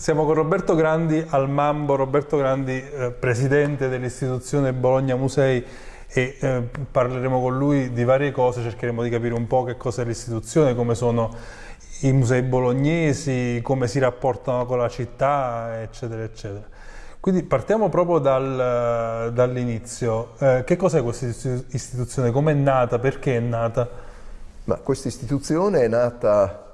Siamo con Roberto Grandi al Mambo, Roberto Grandi eh, presidente dell'istituzione Bologna Musei e eh, parleremo con lui di varie cose, cercheremo di capire un po' che cos'è l'istituzione, come sono i musei bolognesi, come si rapportano con la città, eccetera, eccetera. Quindi partiamo proprio dal, dall'inizio. Eh, che cos'è questa istituzione? Come è nata? Perché è nata? Ma questa istituzione è nata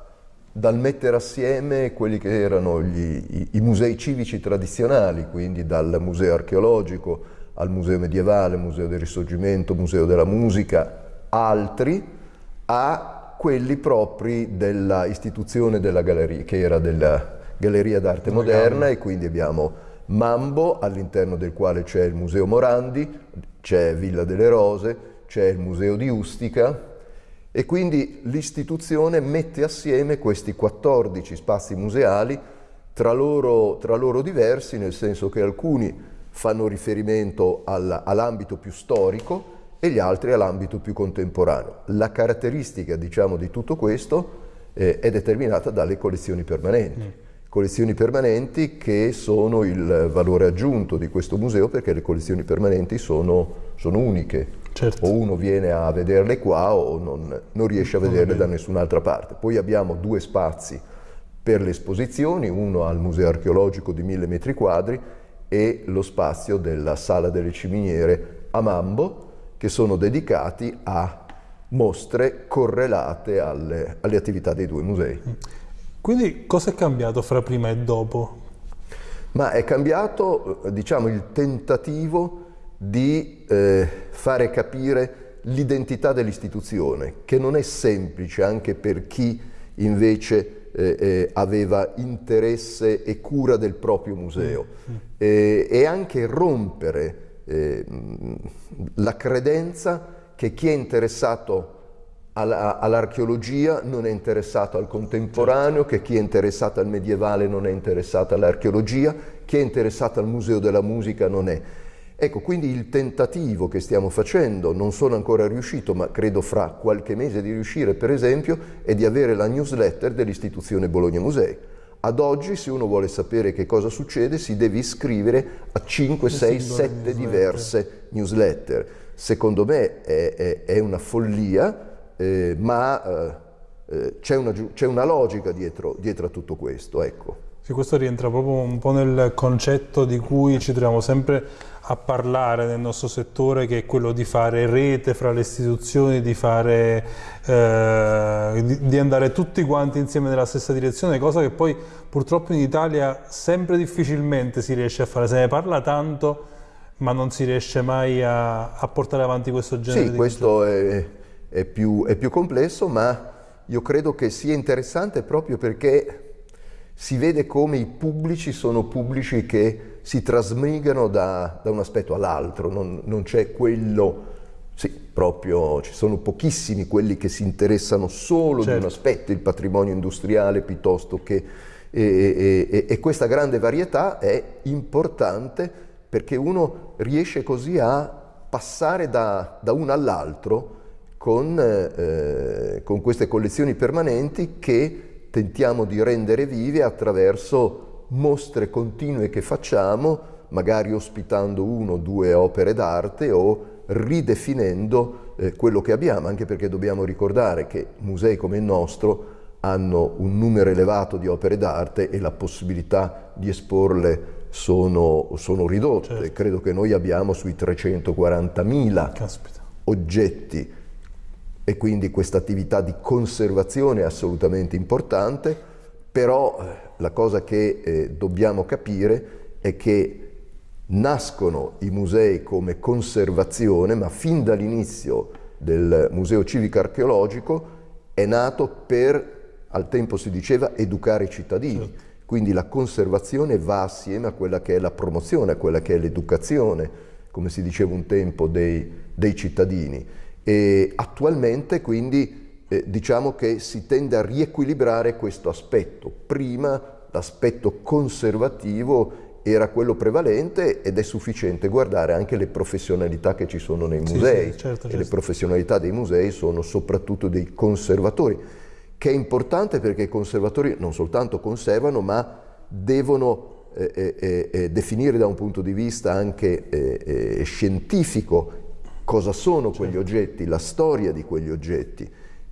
dal mettere assieme quelli che erano gli, i, i, musei civici tradizionali, quindi dal museo archeologico al museo medievale, museo del risorgimento, museo della musica, altri, a quelli propri della istituzione della galleria, che era della Galleria d'Arte Moderna e quindi abbiamo Mambo, all'interno del quale c'è il Museo Morandi, c'è Villa delle Rose, c'è il Museo di Ustica, e quindi l'istituzione mette assieme questi 14 spazi museali tra loro, tra loro diversi, nel senso che alcuni fanno riferimento all'ambito più storico e gli altri all'ambito più contemporaneo. La caratteristica diciamo, di tutto questo eh, è determinata dalle collezioni permanenti. Mm. Collezioni permanenti che sono il valore aggiunto di questo museo perché le collezioni permanenti sono, sono uniche Certo. O uno viene a vederle qua o non, non riesce a vederle da nessun'altra parte. Poi abbiamo due spazi per le esposizioni, uno al Museo Archeologico di 1000 metri quadri e lo spazio della Sala delle Ciminiere a Mambo, che sono dedicati a mostre correlate alle, alle attività dei due musei. Quindi cosa è cambiato fra prima e dopo? Ma è cambiato diciamo, il tentativo di eh, fare capire l'identità dell'istituzione, che non è semplice anche per chi invece eh, eh, aveva interesse e cura del proprio museo, mm. e anche rompere eh, la credenza che chi è interessato all'archeologia non è interessato al contemporaneo, certo. che chi è interessato al medievale non è interessato all'archeologia, chi è interessato al museo della musica non è. Ecco, quindi il tentativo che stiamo facendo, non sono ancora riuscito, ma credo fra qualche mese di riuscire, per esempio, è di avere la newsletter dell'istituzione Bologna Musei. Ad oggi, se uno vuole sapere che cosa succede, si deve iscrivere a 5, 6, 7 diverse newsletter. Secondo me è, è, è una follia, eh, ma eh, eh c'è una, una, logica dietro, dietro a tutto questo. Ecco. Sì, questo rientra proprio un po' nel concetto di cui ci troviamo sempre a parlare nel nostro settore, che è quello di fare rete fra le istituzioni, di, fare, eh, di, andare tutti quanti insieme nella stessa direzione, cosa che poi purtroppo in Italia sempre difficilmente si riesce a fare. Se ne parla tanto, ma non si riesce mai a, a portare avanti questo genere sì, di questo è, è, più, è più complesso, ma io credo che sia interessante proprio perché si vede come i pubblici sono pubblici che si trasmigano da, da un aspetto all'altro, non, non c'è quello, sì, proprio ci sono pochissimi quelli che si interessano solo certo. di un certo. aspetto, il patrimonio industriale piuttosto che... E, e, e, e questa grande varietà è importante perché uno riesce così a passare da, da uno all'altro con, eh, con queste collezioni permanenti che tentiamo di rendere vive attraverso mostre continue che facciamo, magari ospitando uno o due opere d'arte o ridefinendo eh, quello che abbiamo, anche perché dobbiamo ricordare che musei come il nostro hanno un numero elevato di opere d'arte e la possibilità di esporle sono, sono ridotte. Certo. Credo che noi abbiamo sui 340.000 oggetti e quindi questa attività di conservazione è assolutamente importante, però eh, la cosa che eh, dobbiamo capire è che nascono i musei come conservazione, ma fin dall'inizio del Museo Civico Archeologico è nato per, al tempo si diceva, educare i cittadini. Certo. Quindi la conservazione va assieme a quella che è la promozione, a quella che è l'educazione, come si diceva un tempo, dei, dei cittadini. E attualmente quindi eh, diciamo che si tende a riequilibrare questo aspetto. Prima l'aspetto conservativo era quello prevalente ed è sufficiente guardare anche le professionalità che ci sono nei musei. Sì, sì, certo, certo. Le professionalità dei musei sono soprattutto dei conservatori, che è importante perché i conservatori non soltanto conservano ma devono eh, eh, eh, definire da un punto di vista anche eh, eh, scientifico cosa sono quegli certo. oggetti, la storia di quegli oggetti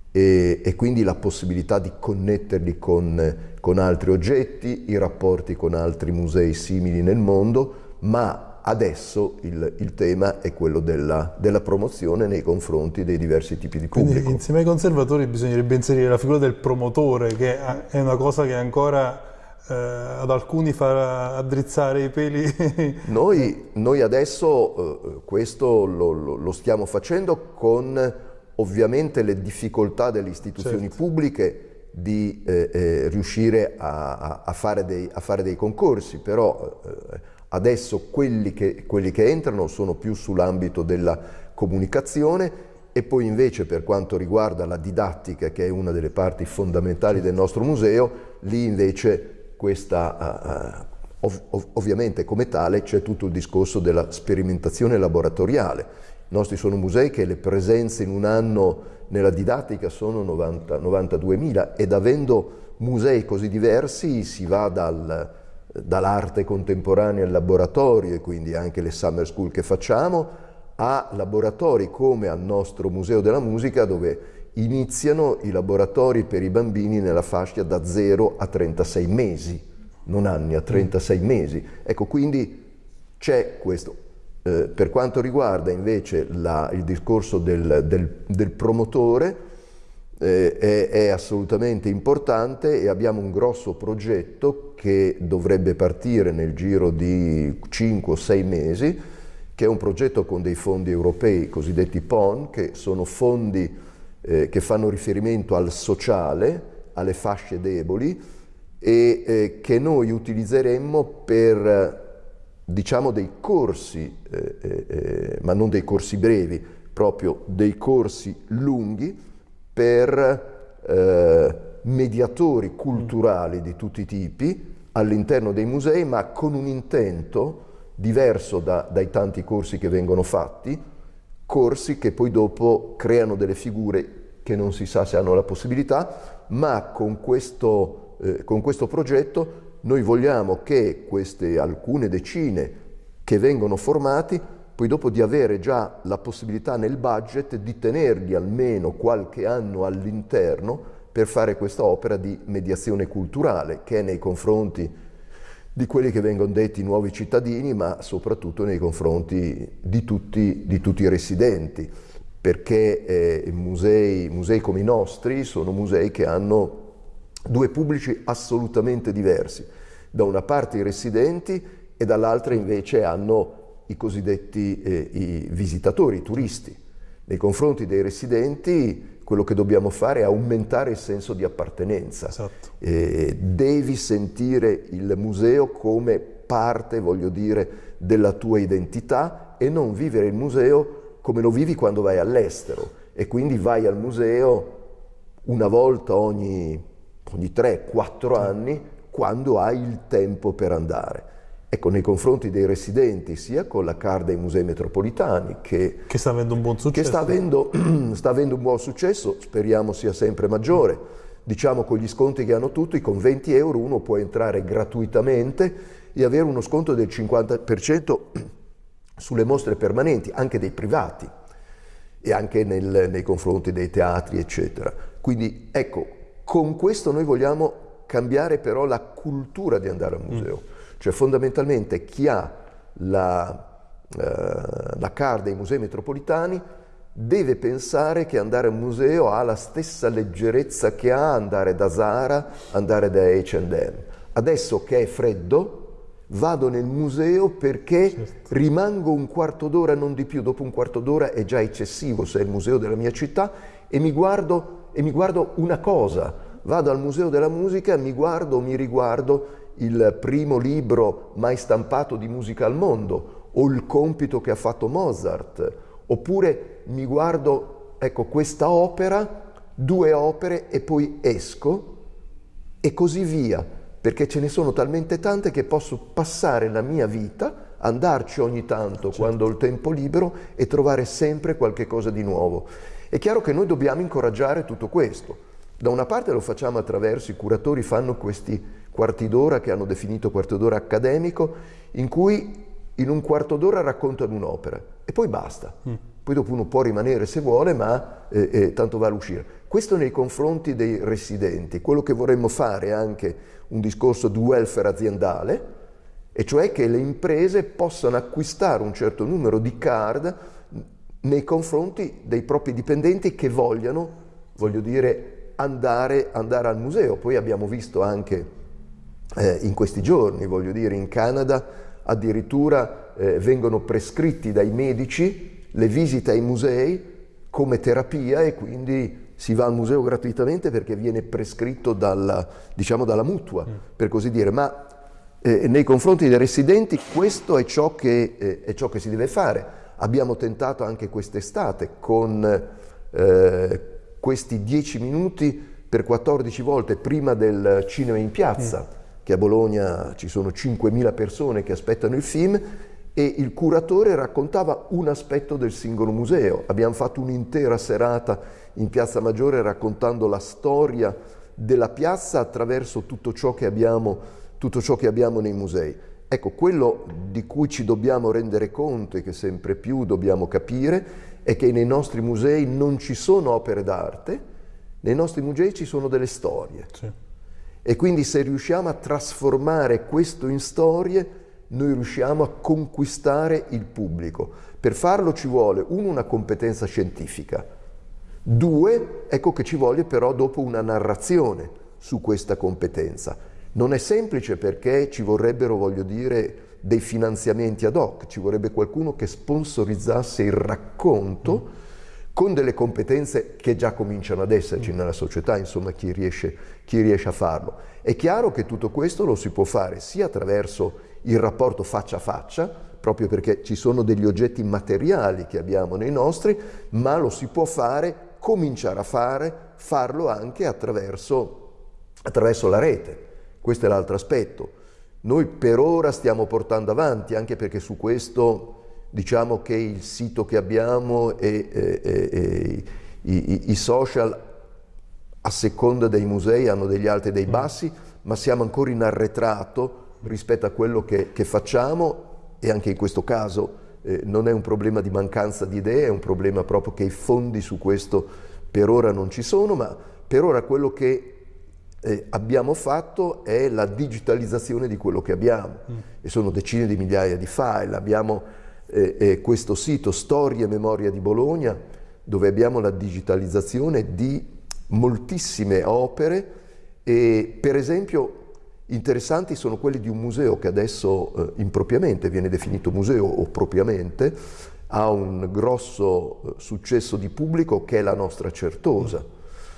e, e quindi la possibilità di connetterli con, con altri oggetti, i rapporti con altri musei simili nel mondo, ma adesso il, il, tema è quello della, della, promozione nei confronti dei diversi tipi di pubblico. Quindi insieme ai conservatori bisognerebbe inserire la figura del promotore, che è una cosa che ancora eh, ad alcuni fa addrizzare i peli. noi, noi, adesso eh, questo lo, lo, lo, stiamo facendo con ovviamente le difficoltà delle istituzioni certo. pubbliche di eh, eh riuscire a, a, fare dei, a, fare dei, concorsi, però eh, adesso quelli che, quelli che entrano sono più sull'ambito della comunicazione e poi invece per quanto riguarda la didattica, che è una delle parti fondamentali del nostro museo, lì invece questa, uh, ov ov ovviamente come tale c'è tutto il discorso della sperimentazione laboratoriale. I nostri sono musei che le presenze in un anno nella didattica sono 92.000 ed avendo musei così diversi si va dal, dall'arte contemporanea al laboratorio e quindi anche le summer school che facciamo a laboratori come al nostro Museo della Musica dove iniziano i laboratori per i bambini nella fascia da 0 a 36 mesi, non anni, a 36 mesi. Ecco, quindi c'è questo. Eh, per quanto riguarda invece la, il discorso del, del, del promotore, eh, è, è, assolutamente importante e abbiamo un grosso progetto che dovrebbe partire nel giro di 5 o 6 mesi, che è un progetto con dei fondi europei cosiddetti PON, che sono fondi eh, che fanno riferimento al sociale, alle fasce deboli e eh, che noi utilizzeremmo per diciamo dei corsi, eh, eh, eh ma non dei corsi brevi, proprio dei corsi lunghi per mediatori culturali di tutti i tipi all'interno dei musei, ma con un intento diverso da, dai tanti corsi che vengono fatti, corsi che poi dopo creano delle figure che non si sa se hanno la possibilità, ma con questo, eh, con questo progetto noi vogliamo che queste alcune decine che vengono formati, poi dopo di avere già la possibilità nel budget di tenerli almeno qualche anno all'interno per fare questa opera di mediazione culturale che è nei confronti di quelli che vengono detti nuovi cittadini, ma soprattutto nei confronti di tutti, di tutti i residenti, perché eh, musei, musei come i nostri sono musei che hanno due pubblici assolutamente diversi. Da una parte i residenti e dall'altra invece hanno i cosiddetti eh, i visitatori, i turisti. Nei confronti dei residenti quello che dobbiamo fare è aumentare il senso di appartenenza. Esatto. Eh, devi sentire il museo come parte, voglio dire, della tua identità e non vivere il museo come lo vivi quando vai all'estero e quindi vai al museo una volta ogni, ogni 3-4 anni quando hai il tempo per andare. Ecco, nei confronti dei residenti, sia con la CAR dei musei metropolitani, che, che sta avendo un buon successo. Sta avendo, sta avendo un buon successo, speriamo sia sempre maggiore. Diciamo con gli sconti che hanno tutti, con 20 euro uno può entrare gratuitamente e avere uno sconto del 50% sulle mostre permanenti, anche dei privati e anche nel, nei confronti dei teatri, eccetera. Quindi ecco, con questo noi vogliamo cambiare però la cultura di andare al museo. Mm cioè fondamentalmente chi ha la, eh, la card dei musei metropolitani deve pensare che andare al museo ha la stessa leggerezza che ha andare da Zara, andare da H&M. Adesso che è freddo, vado nel museo perché certo. rimango un quarto d'ora, non di più, dopo un quarto d'ora è già eccessivo se è il museo della mia città e mi guardo, e mi guardo una cosa, vado al museo della musica, mi guardo, mi riguardo il primo libro mai stampato di musica al mondo o il compito che ha fatto Mozart, oppure mi guardo, ecco, questa opera, due opere e poi esco e così via, perché ce ne sono talmente tante che posso passare la mia vita, andarci ogni tanto certo. quando ho il tempo libero e trovare sempre qualche cosa di nuovo. È chiaro che noi dobbiamo incoraggiare tutto questo. Da una parte lo facciamo attraverso i curatori, fanno questi quarti d'ora che hanno definito quarto d'ora accademico, in cui in un quarto d'ora raccontano un'opera e poi basta. Mm. Poi dopo uno può rimanere se vuole, ma eh, eh, tanto vale uscire. Questo nei confronti dei residenti. Quello che vorremmo fare è anche un discorso di welfare aziendale, e cioè che le imprese possano acquistare un certo numero di card nei confronti dei propri dipendenti che vogliano, voglio dire, andare, andare al museo. Poi abbiamo visto anche eh, in questi giorni, voglio dire, in Canada addirittura eh, vengono prescritti dai medici le visite ai musei come terapia e quindi si va al museo gratuitamente perché viene prescritto dalla, diciamo, dalla mutua, mm. per così dire. Ma eh, nei confronti dei residenti questo è ciò, che, eh, è ciò, che, si deve fare. Abbiamo tentato anche quest'estate con eh, questi 10 minuti per 14 volte prima del cinema in piazza. Mm che a Bologna ci sono 5.000 persone che aspettano il film e il curatore raccontava un aspetto del singolo museo. Abbiamo fatto un'intera serata in Piazza Maggiore raccontando la storia della piazza attraverso tutto ciò che abbiamo, tutto ciò che abbiamo nei musei. Ecco, quello di cui ci dobbiamo rendere conto e che sempre più dobbiamo capire è che nei nostri musei non ci sono opere d'arte, nei nostri musei ci sono delle storie. Sì. E quindi se riusciamo a trasformare questo in storie, noi riusciamo a conquistare il pubblico. Per farlo ci vuole, uno, una competenza scientifica, due, ecco che ci vuole però dopo una narrazione su questa competenza. Non è semplice perché ci vorrebbero, voglio dire, dei finanziamenti ad hoc, ci vorrebbe qualcuno che sponsorizzasse il racconto mm con delle competenze che già cominciano ad esserci nella società, insomma chi riesce, chi riesce, a farlo. È chiaro che tutto questo lo si può fare sia attraverso il rapporto faccia a faccia, proprio perché ci sono degli oggetti materiali che abbiamo nei nostri, ma lo si può fare, cominciare a fare, farlo anche attraverso, attraverso la rete. Questo è l'altro aspetto. Noi per ora stiamo portando avanti, anche perché su questo diciamo che il sito che abbiamo e, e, e i, i, social a seconda dei musei hanno degli alti e dei mm. bassi, ma siamo ancora in arretrato rispetto a quello che, che facciamo e anche in questo caso eh, non è un problema di mancanza di idee, è un problema proprio che i fondi su questo per ora non ci sono, ma per ora quello che eh, abbiamo fatto è la digitalizzazione di quello che abbiamo. Mm. e sono decine di migliaia di file, abbiamo eh, eh, questo sito Storia e Memoria di Bologna, dove abbiamo la digitalizzazione di moltissime opere. E per esempio interessanti sono quelli di un museo che adesso eh, impropriamente viene definito museo o propriamente ha un grosso eh, successo di pubblico che è la nostra Certosa,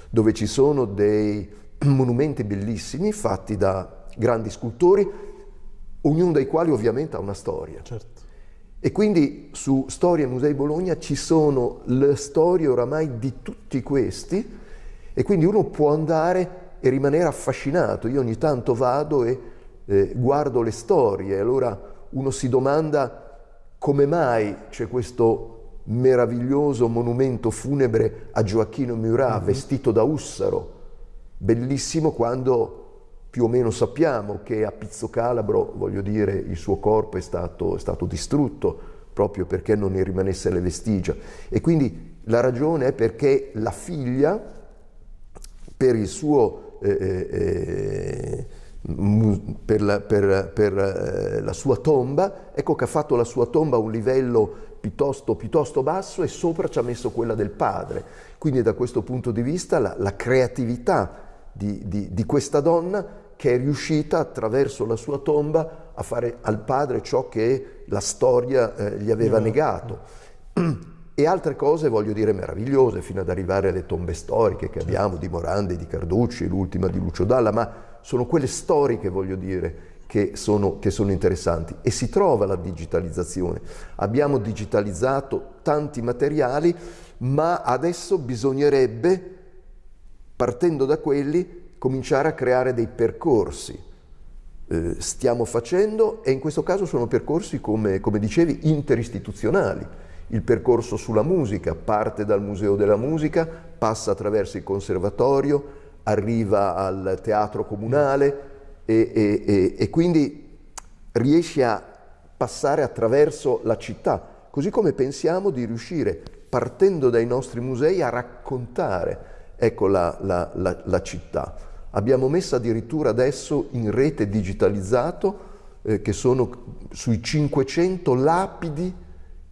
dove ci sono dei monumenti bellissimi fatti da grandi scultori, ognuno dei quali ovviamente ha una storia. Certo. E quindi su Storia Musei Bologna ci sono le storie oramai di tutti questi e quindi uno può andare e rimanere affascinato. Io ogni tanto vado e eh, guardo le storie e allora uno si domanda come mai c'è questo meraviglioso monumento funebre a Gioacchino Murat mm -hmm. vestito da Ussaro, bellissimo quando più o meno sappiamo che a Pizzo Calabro, voglio dire, il suo corpo è stato, è stato distrutto proprio perché non ne rimanesse le vestigia. E quindi la ragione è perché la figlia, per il suo... Eh, eh, eh per, la, per, per eh, la, sua tomba, ecco che ha fatto la sua tomba a un livello piuttosto, piuttosto, basso e sopra ci ha messo quella del padre. Quindi da questo punto di vista la, la creatività di, di, di questa donna che è riuscita attraverso la sua tomba a fare al padre ciò che la storia eh, gli aveva negato. E altre cose, voglio dire, meravigliose, fino ad arrivare alle tombe storiche che abbiamo di Morandi, di Carducci, l'ultima di Lucio Dalla, ma sono quelle storiche, voglio dire, che sono, che sono interessanti. E si trova la digitalizzazione. Abbiamo digitalizzato tanti materiali, ma adesso bisognerebbe, partendo da quelli, cominciare a creare dei percorsi. Eh, stiamo facendo e in questo caso sono percorsi, come, come dicevi, interistituzionali. Il percorso sulla musica parte dal Museo della Musica, passa attraverso il Conservatorio, arriva al Teatro Comunale, e, e, e quindi riesci a passare attraverso la città, così come pensiamo di riuscire, partendo dai nostri musei, a raccontare ecco, la, la, la, la città. Abbiamo messo addirittura adesso in rete digitalizzato eh, che sono sui 500 lapidi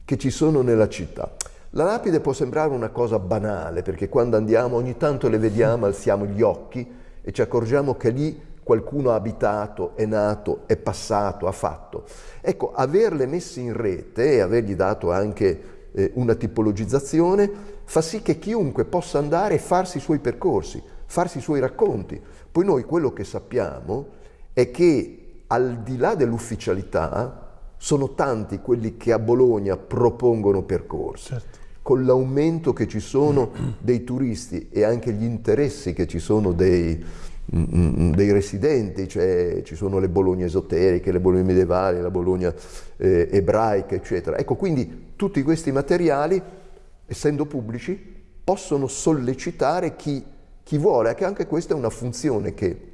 che ci sono nella città. La lapide può sembrare una cosa banale perché quando andiamo ogni tanto le vediamo, alziamo gli occhi e ci accorgiamo che lì qualcuno ha abitato, è nato, è passato, ha fatto. Ecco, averle messe in rete e avergli dato anche eh, una tipologizzazione fa sì che chiunque possa andare e farsi i suoi percorsi, farsi i suoi racconti. Poi noi quello che sappiamo è che al di là dell'ufficialità sono tanti quelli che a Bologna propongono percorsi. Certo. Con l'aumento che ci sono dei turisti e anche gli interessi che ci sono dei, mm, mm, dei residenti, cioè ci sono le Bologna esoteriche, le Bologna medievali, la Bologna eh, ebraica, eccetera. Ecco, quindi tutti questi materiali, essendo pubblici, possono sollecitare chi, chi vuole, che anche questa è una funzione che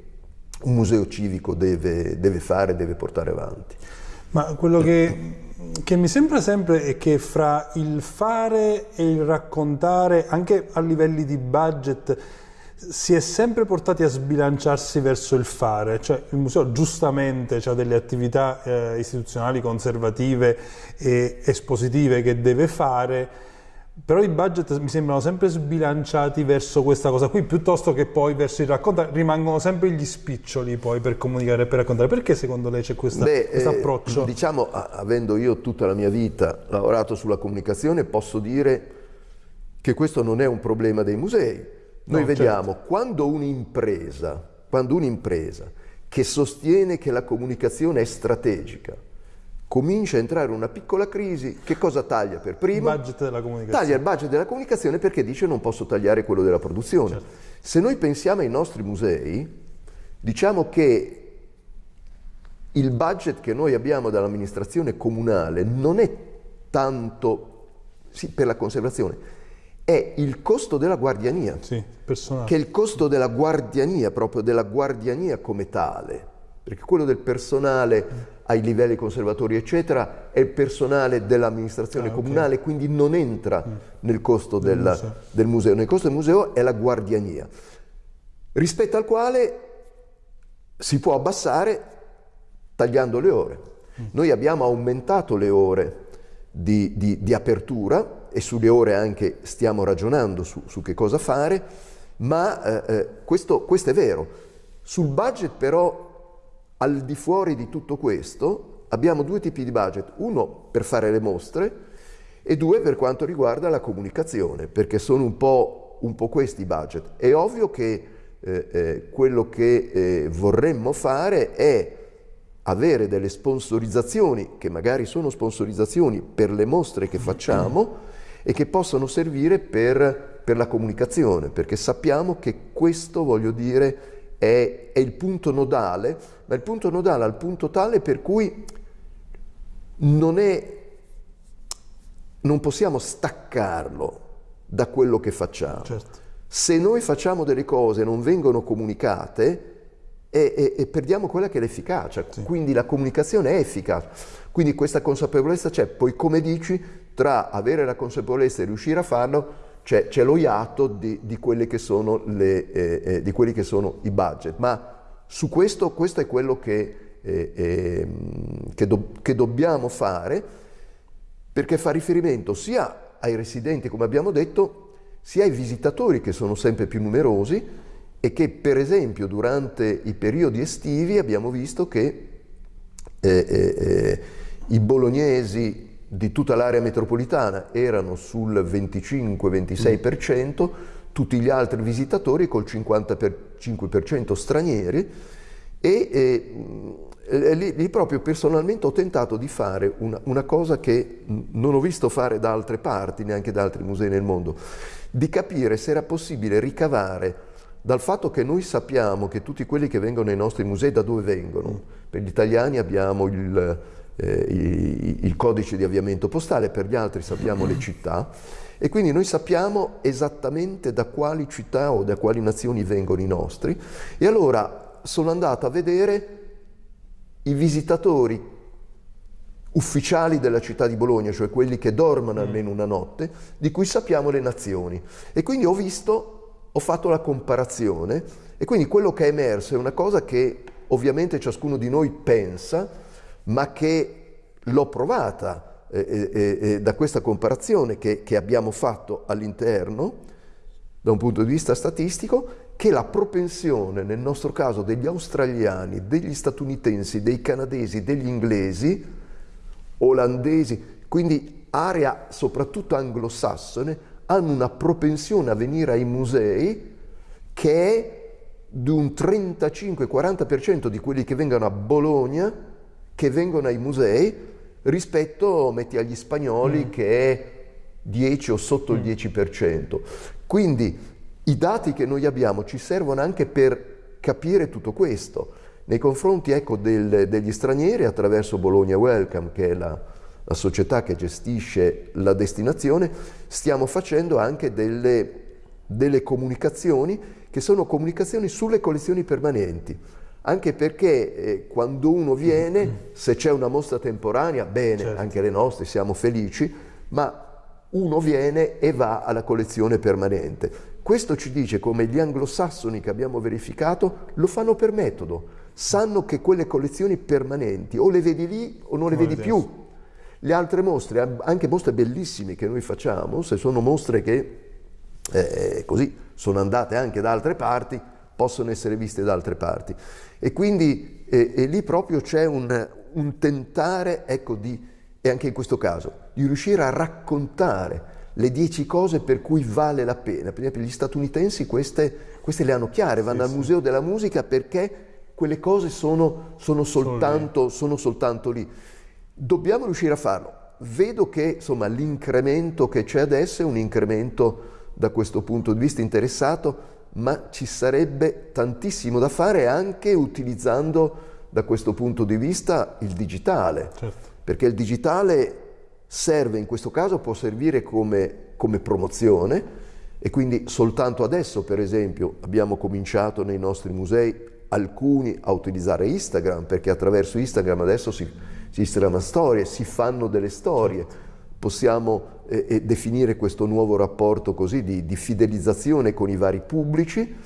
un museo civico deve, deve fare, deve portare avanti. Ma quello che, che, mi sembra sempre è che fra il fare e il raccontare, anche a livelli di budget, si è sempre portati a sbilanciarsi verso il fare, cioè il museo giustamente ha delle attività eh, istituzionali conservative e espositive che deve fare, però i budget mi sembrano sempre sbilanciati verso questa cosa qui, piuttosto che poi verso il raccontare, rimangono sempre gli spiccioli poi per comunicare e per raccontare. Perché secondo lei c'è questo eh, approccio? Diciamo, avendo io tutta la mia vita lavorato sulla comunicazione, posso dire che questo non è un problema dei musei. Noi no, vediamo certo. quando un'impresa, quando un'impresa che sostiene che la comunicazione è strategica, comincia a entrare una piccola crisi, che cosa taglia per primo? Il budget della comunicazione. Taglia il budget della comunicazione perché dice non posso tagliare quello della produzione. Certo. Se noi pensiamo ai nostri musei, diciamo che il budget che noi abbiamo dall'amministrazione comunale non è tanto sì, per la conservazione, è il costo della guardiania, sì, che è il costo della guardiania, proprio della guardiania come tale, perché quello del personale ai livelli conservatori eccetera è il personale dell'amministrazione ah, comunale okay. quindi non entra mm. nel costo del, del, museo. del, museo. nel costo del museo è la guardiania rispetto al quale si può abbassare tagliando le ore mm. noi abbiamo aumentato le ore di, di, di, apertura e sulle ore anche stiamo ragionando su, su che cosa fare ma eh, eh questo, questo è vero sul budget però al di fuori di tutto questo abbiamo due tipi di budget, uno per fare le mostre e due per quanto riguarda la comunicazione, perché sono un po', un po questi i budget. È ovvio che eh, eh, quello che eh, vorremmo fare è avere delle sponsorizzazioni, che magari sono sponsorizzazioni per le mostre che facciamo e che possono servire per, per la comunicazione, perché sappiamo che questo, voglio dire, è, è il punto nodale, ma il punto nodale al punto tale per cui non, è, non possiamo staccarlo da quello che facciamo. Certo. Se noi facciamo delle cose e non vengono comunicate, e, e, e, perdiamo quella che è l'efficacia, sì. quindi la comunicazione è efficace. Quindi questa consapevolezza c'è, poi come dici, tra avere la consapevolezza e riuscire a farlo, c'è, c'è lo iato di, di, le, eh, eh, di, quelli che sono i budget, ma su questo, questo è quello che, eh, ehm, che, do, che dobbiamo fare perché fa riferimento sia ai residenti, come abbiamo detto, sia ai visitatori che sono sempre più numerosi e che per esempio durante i periodi estivi abbiamo visto che eh, eh, eh i bolognesi di tutta l'area metropolitana erano sul 25-26%, tutti gli altri visitatori col 55% stranieri e, e, e lì, lì, proprio personalmente ho tentato di fare una, una cosa che non ho visto fare da altre parti, neanche da altri musei nel mondo, di capire se era possibile ricavare dal fatto che noi sappiamo che tutti quelli che vengono nei nostri musei da dove vengono. Per gli italiani abbiamo il eh, il codice di avviamento postale, per gli altri sappiamo le città e quindi noi sappiamo esattamente da quali città o da quali nazioni vengono i nostri e allora sono andato a vedere i visitatori ufficiali della città di Bologna, cioè quelli che dormono mm. almeno una notte, di cui sappiamo le nazioni. E quindi ho visto, ho fatto la comparazione e quindi quello che è emerso è una cosa che ovviamente ciascuno di noi pensa, ma che l'ho provata eh, eh, eh, da questa comparazione che, che abbiamo fatto all'interno, da un punto di vista statistico, che la propensione, nel nostro caso, degli australiani, degli statunitensi, dei canadesi, degli inglesi, olandesi, quindi area soprattutto anglosassone, hanno una propensione a venire ai musei che è di un 35-40% di quelli che vengono a Bologna, che vengono ai musei, rispetto, metti, agli spagnoli mm. che è 10 o sotto mm. il 10%. Quindi i dati che noi abbiamo ci servono anche per capire tutto questo. Nei confronti ecco, del, degli stranieri attraverso Bologna Welcome, che è la, la società che gestisce la destinazione, stiamo facendo anche delle, delle comunicazioni che sono comunicazioni sulle collezioni permanenti. Anche perché eh, quando uno viene, se c'è una mostra temporanea, bene, certo. anche le nostre siamo felici, ma uno viene e va alla collezione permanente. Questo ci dice come gli anglosassoni che abbiamo verificato lo fanno per metodo, sanno che quelle collezioni permanenti o le vedi lì o non le non vedi più. Le altre mostre, anche mostre bellissime che noi facciamo, se sono mostre che eh, così sono andate anche da altre parti, possono essere viste da altre parti. E quindi eh, e lì proprio c'è un, un, tentare, ecco, di, e anche in questo caso, di riuscire a raccontare le dieci cose per cui vale la pena. Per esempio gli statunitensi queste, queste le hanno chiare, vanno sì, al sì. Museo della Musica perché quelle cose sono, sono, soltanto, sono soltanto lì. Dobbiamo riuscire a farlo. Vedo che l'incremento che c'è adesso è un incremento da questo punto di vista interessato, ma ci sarebbe tantissimo da fare anche utilizzando da questo punto di vista il digitale, certo. perché il digitale serve in questo caso, può servire come, come promozione e quindi soltanto adesso per esempio abbiamo cominciato nei nostri musei alcuni a utilizzare Instagram perché attraverso Instagram adesso si, si Instagram storie, si fanno delle storie. Certo possiamo eh, eh, definire questo nuovo rapporto così di, di, fidelizzazione con i vari pubblici,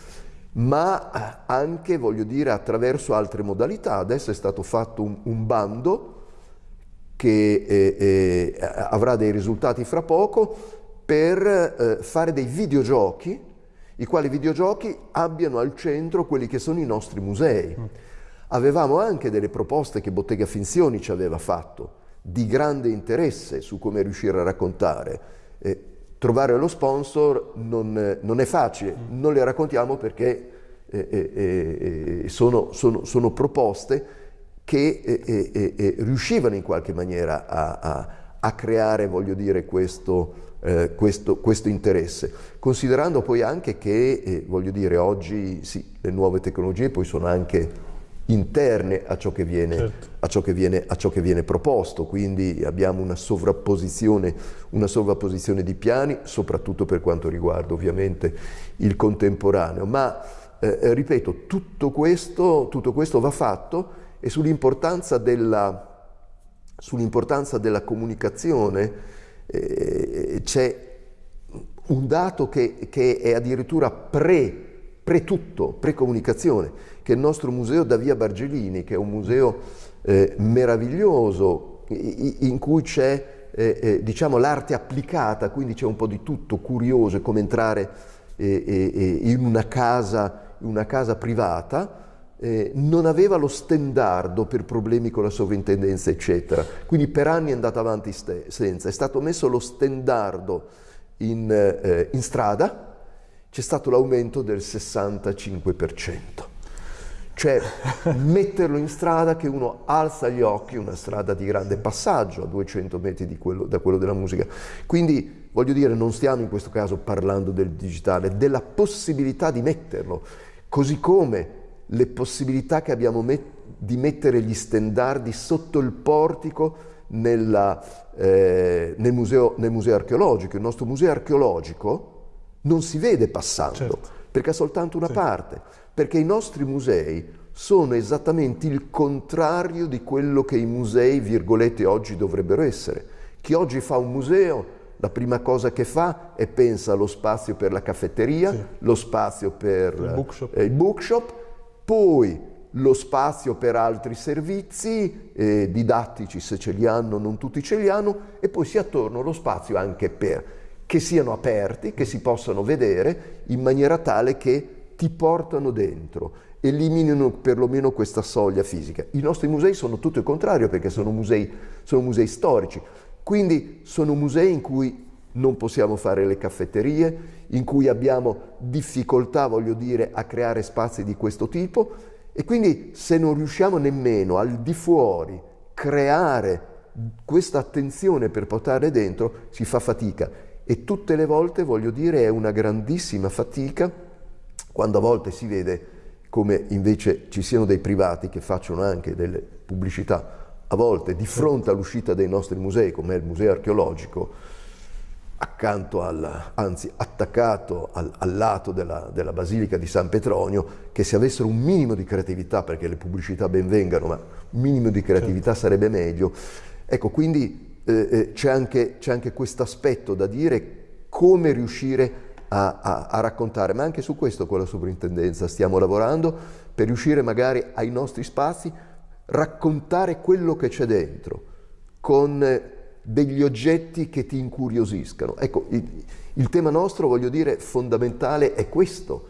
ma eh, anche, voglio dire, attraverso altre modalità. Adesso è stato fatto un, un bando che eh, eh, avrà dei risultati fra poco per eh, fare dei videogiochi, i quali videogiochi abbiano al centro quelli che sono i nostri musei. Mm. Avevamo anche delle proposte che Bottega Finzioni ci aveva fatto, di grande interesse su come riuscire a raccontare. Eh, trovare lo sponsor non, non, è facile, non le raccontiamo perché eh, eh, eh sono, sono, sono, proposte che eh, eh, riuscivano in qualche maniera a, a, a creare, voglio dire, questo, questo, questo, interesse. Considerando poi anche che, voglio dire, oggi sì, le nuove tecnologie poi sono anche interne a ciò, viene, certo. a, ciò viene, a ciò, che viene, proposto, quindi abbiamo una sovrapposizione, una sovrapposizione, di piani, soprattutto per quanto riguarda ovviamente il contemporaneo, ma eh, eh ripeto, tutto questo, tutto questo, va fatto e sull'importanza della, sull'importanza della comunicazione eh, c'è un dato che, che è addirittura pre pre-tutto, pre-comunicazione, che il nostro museo da Via Bargelini, che è un museo eh, meraviglioso in cui c'è eh, eh, diciamo, l'arte applicata, quindi c'è un po' di tutto, curioso, è come entrare eh, eh, eh, in una casa, una casa privata, non aveva lo stendardo per problemi con la sovrintendenza, eccetera. Quindi per anni è andata avanti senza. È stato messo lo stendardo in, in strada, c'è stato l'aumento del 65%. Cioè metterlo in strada che uno alza gli occhi, una strada di grande passaggio a 200 metri quello, da quello della musica. Quindi voglio dire, non stiamo in questo caso parlando del digitale, della possibilità di metterlo, così come le possibilità che abbiamo met di mettere gli stendardi sotto il portico nella, eh, nel, museo, nel museo archeologico. Il nostro museo archeologico, non si vede passando, certo. perché è soltanto una sì. parte, perché i nostri musei sono esattamente il contrario di quello che i musei, virgolette, oggi dovrebbero essere. Chi oggi fa un museo, la prima cosa che fa è pensa allo spazio per la caffetteria, sì. lo spazio per il bookshop. Eh, il bookshop, poi lo spazio per altri servizi eh, didattici se ce li hanno, non tutti ce li hanno, e poi si attorno lo spazio anche per che siano aperti, che si possano vedere in maniera tale che ti portano dentro eliminino perlomeno questa soglia fisica. I nostri musei sono tutto il contrario perché sono musei, sono musei storici, quindi sono musei in cui non possiamo fare le caffetterie, in cui abbiamo difficoltà, voglio dire, a creare spazi di questo tipo. E quindi se non riusciamo nemmeno al di fuori creare questa attenzione per portare dentro, si fa fatica e tutte le volte, voglio dire, è una grandissima fatica quando a volte si vede come invece ci siano dei privati che facciano anche delle pubblicità a volte di fronte all'uscita dei nostri musei, come il museo archeologico, accanto al, anzi attaccato al, al lato della, della, Basilica di San Petronio, che se avessero un minimo di creatività, perché le pubblicità ben vengano, ma un minimo di creatività certo. sarebbe meglio. Ecco, quindi eh, eh c'è anche, anche questo aspetto da dire come riuscire a, a, a, raccontare, ma anche su questo con la sovrintendenza stiamo lavorando per riuscire magari ai nostri spazi raccontare quello che c'è dentro con degli oggetti che ti incuriosiscano. Ecco, il, il tema nostro, voglio dire, fondamentale è questo.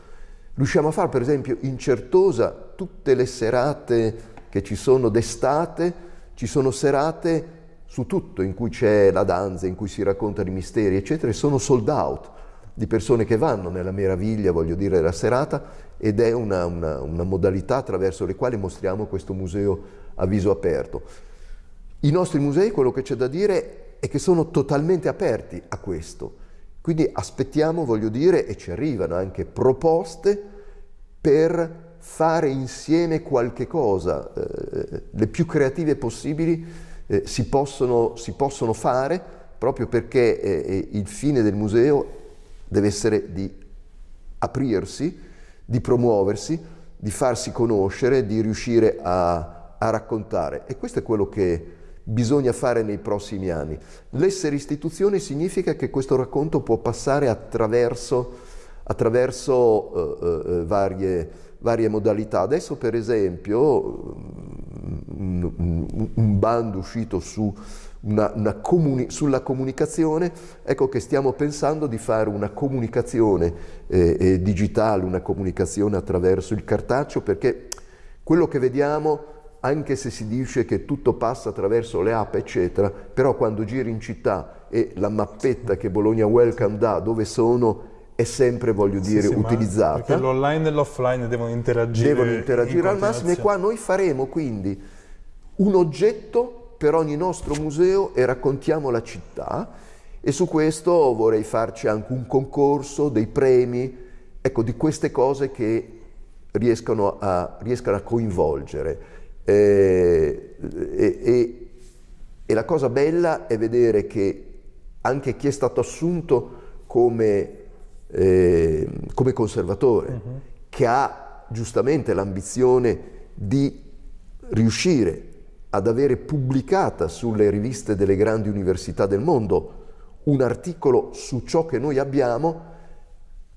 Riusciamo a fare, per esempio, in Certosa tutte le serate che ci sono d'estate, ci sono serate su tutto, in cui c'è la danza, in cui si raccontano i misteri, eccetera, e sono sold out di persone che vanno nella meraviglia, voglio dire, della serata ed è una, una, una modalità attraverso le quali mostriamo questo museo a viso aperto. I nostri musei, quello che c'è da dire è che sono totalmente aperti a questo, quindi aspettiamo, voglio dire, e ci arrivano anche proposte per fare insieme qualche cosa, eh, le più creative possibili eh, si, possono, si, possono, fare proprio perché eh, eh il fine del museo deve essere di aprirsi, di promuoversi, di farsi conoscere, di riuscire a, a raccontare. E questo è quello che bisogna fare nei prossimi anni. L'essere istituzione significa che questo racconto può passare attraverso, attraverso uh, uh, varie, varie, modalità. Adesso per esempio un, un, un bando uscito su una, una comuni sulla comunicazione, ecco che stiamo pensando di fare una comunicazione eh, eh, digitale, una comunicazione attraverso il cartaceo, perché quello che vediamo, anche se si dice che tutto passa attraverso le app, eccetera, però quando giri in città e la mappetta che Bologna Welcome dà, dove sono, è sempre, voglio dire, sì, sì, utilizzata. Perché l'online e l'offline devono interagire. Devono interagire al massimo e qua noi faremo quindi un oggetto per ogni nostro museo e raccontiamo la città e su questo vorrei farci anche un concorso, dei premi, ecco di queste cose che riescano a, riescano a coinvolgere. Eh, e, e, e, la cosa bella è vedere che anche chi è stato assunto come, eh, come conservatore, uh-huh. che ha giustamente l'ambizione di riuscire ad avere pubblicata sulle riviste delle grandi università del mondo un articolo su ciò che noi abbiamo,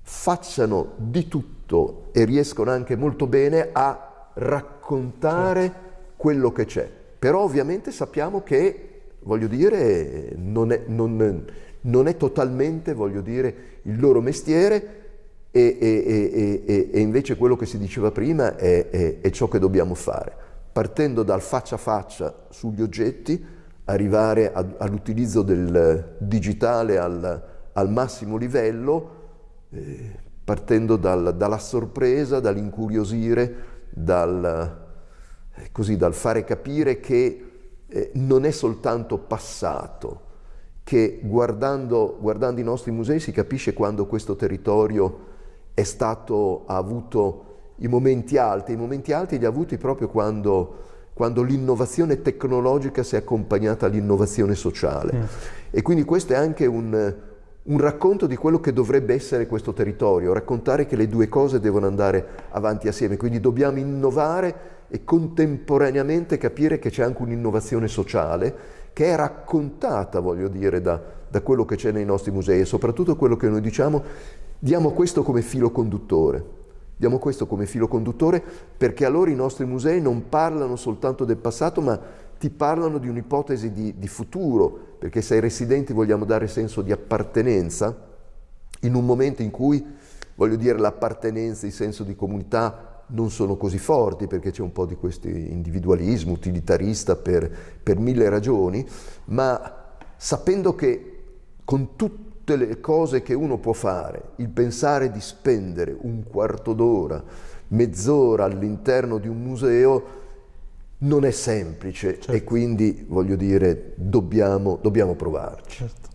facciano di tutto e riescono anche molto bene a raccontare certo. quello che c'è. Però ovviamente sappiamo che, voglio dire, non è, non, non è totalmente, voglio dire, il loro mestiere e, e, e, e invece quello che si diceva prima è, è, è ciò che dobbiamo fare. Partendo dal faccia a faccia sugli oggetti, arrivare all'utilizzo del digitale al, al massimo livello, eh, partendo dal, dalla sorpresa, dall'incuriosire, dal, eh, così, dal fare capire che eh, non è soltanto passato, che guardando, guardando i nostri musei si capisce quando questo territorio è stato, ha avuto i momenti alti, i momenti alti li ha avuti proprio quando, quando l'innovazione tecnologica si è accompagnata all'innovazione sociale. Mm. E quindi questo è anche un, un racconto di quello che dovrebbe essere questo territorio, raccontare che le due cose devono andare avanti assieme, quindi dobbiamo innovare e contemporaneamente capire che c'è anche un'innovazione sociale che è raccontata, voglio dire, da, da quello che c'è nei nostri musei e soprattutto quello che noi diciamo, diamo questo come filo conduttore. Diamo questo come filo conduttore perché allora i nostri musei non parlano soltanto del passato, ma ti parlano di un'ipotesi di, di futuro, perché se ai residenti vogliamo dare senso di appartenenza, in un momento in cui, voglio dire, l'appartenenza, il senso di comunità non sono così forti, perché c'è un po' di questo individualismo utilitarista per, per mille ragioni, ma sapendo che con tutto tutte le cose che uno può fare, il pensare di spendere un quarto d'ora, mezz'ora all'interno di un museo non è semplice certo. e quindi voglio dire dobbiamo, dobbiamo provarci. Certo.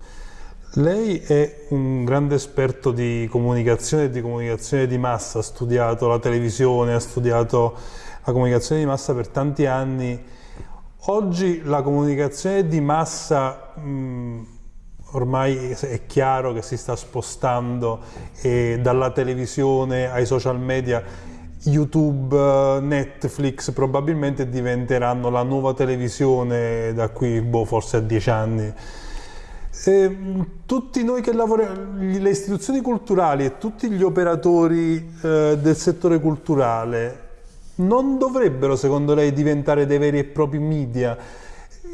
Lei è un grande esperto di comunicazione e di comunicazione di massa, ha studiato la televisione, ha studiato la comunicazione di massa per tanti anni. Oggi la comunicazione di massa mh, ormai è chiaro che si sta spostando eh, dalla televisione ai social media. YouTube, Netflix probabilmente diventeranno la nuova televisione da qui boh, forse a dieci anni. E tutti noi che lavoriamo, le istituzioni culturali e tutti gli operatori eh, del settore culturale non dovrebbero secondo lei diventare dei veri e propri media?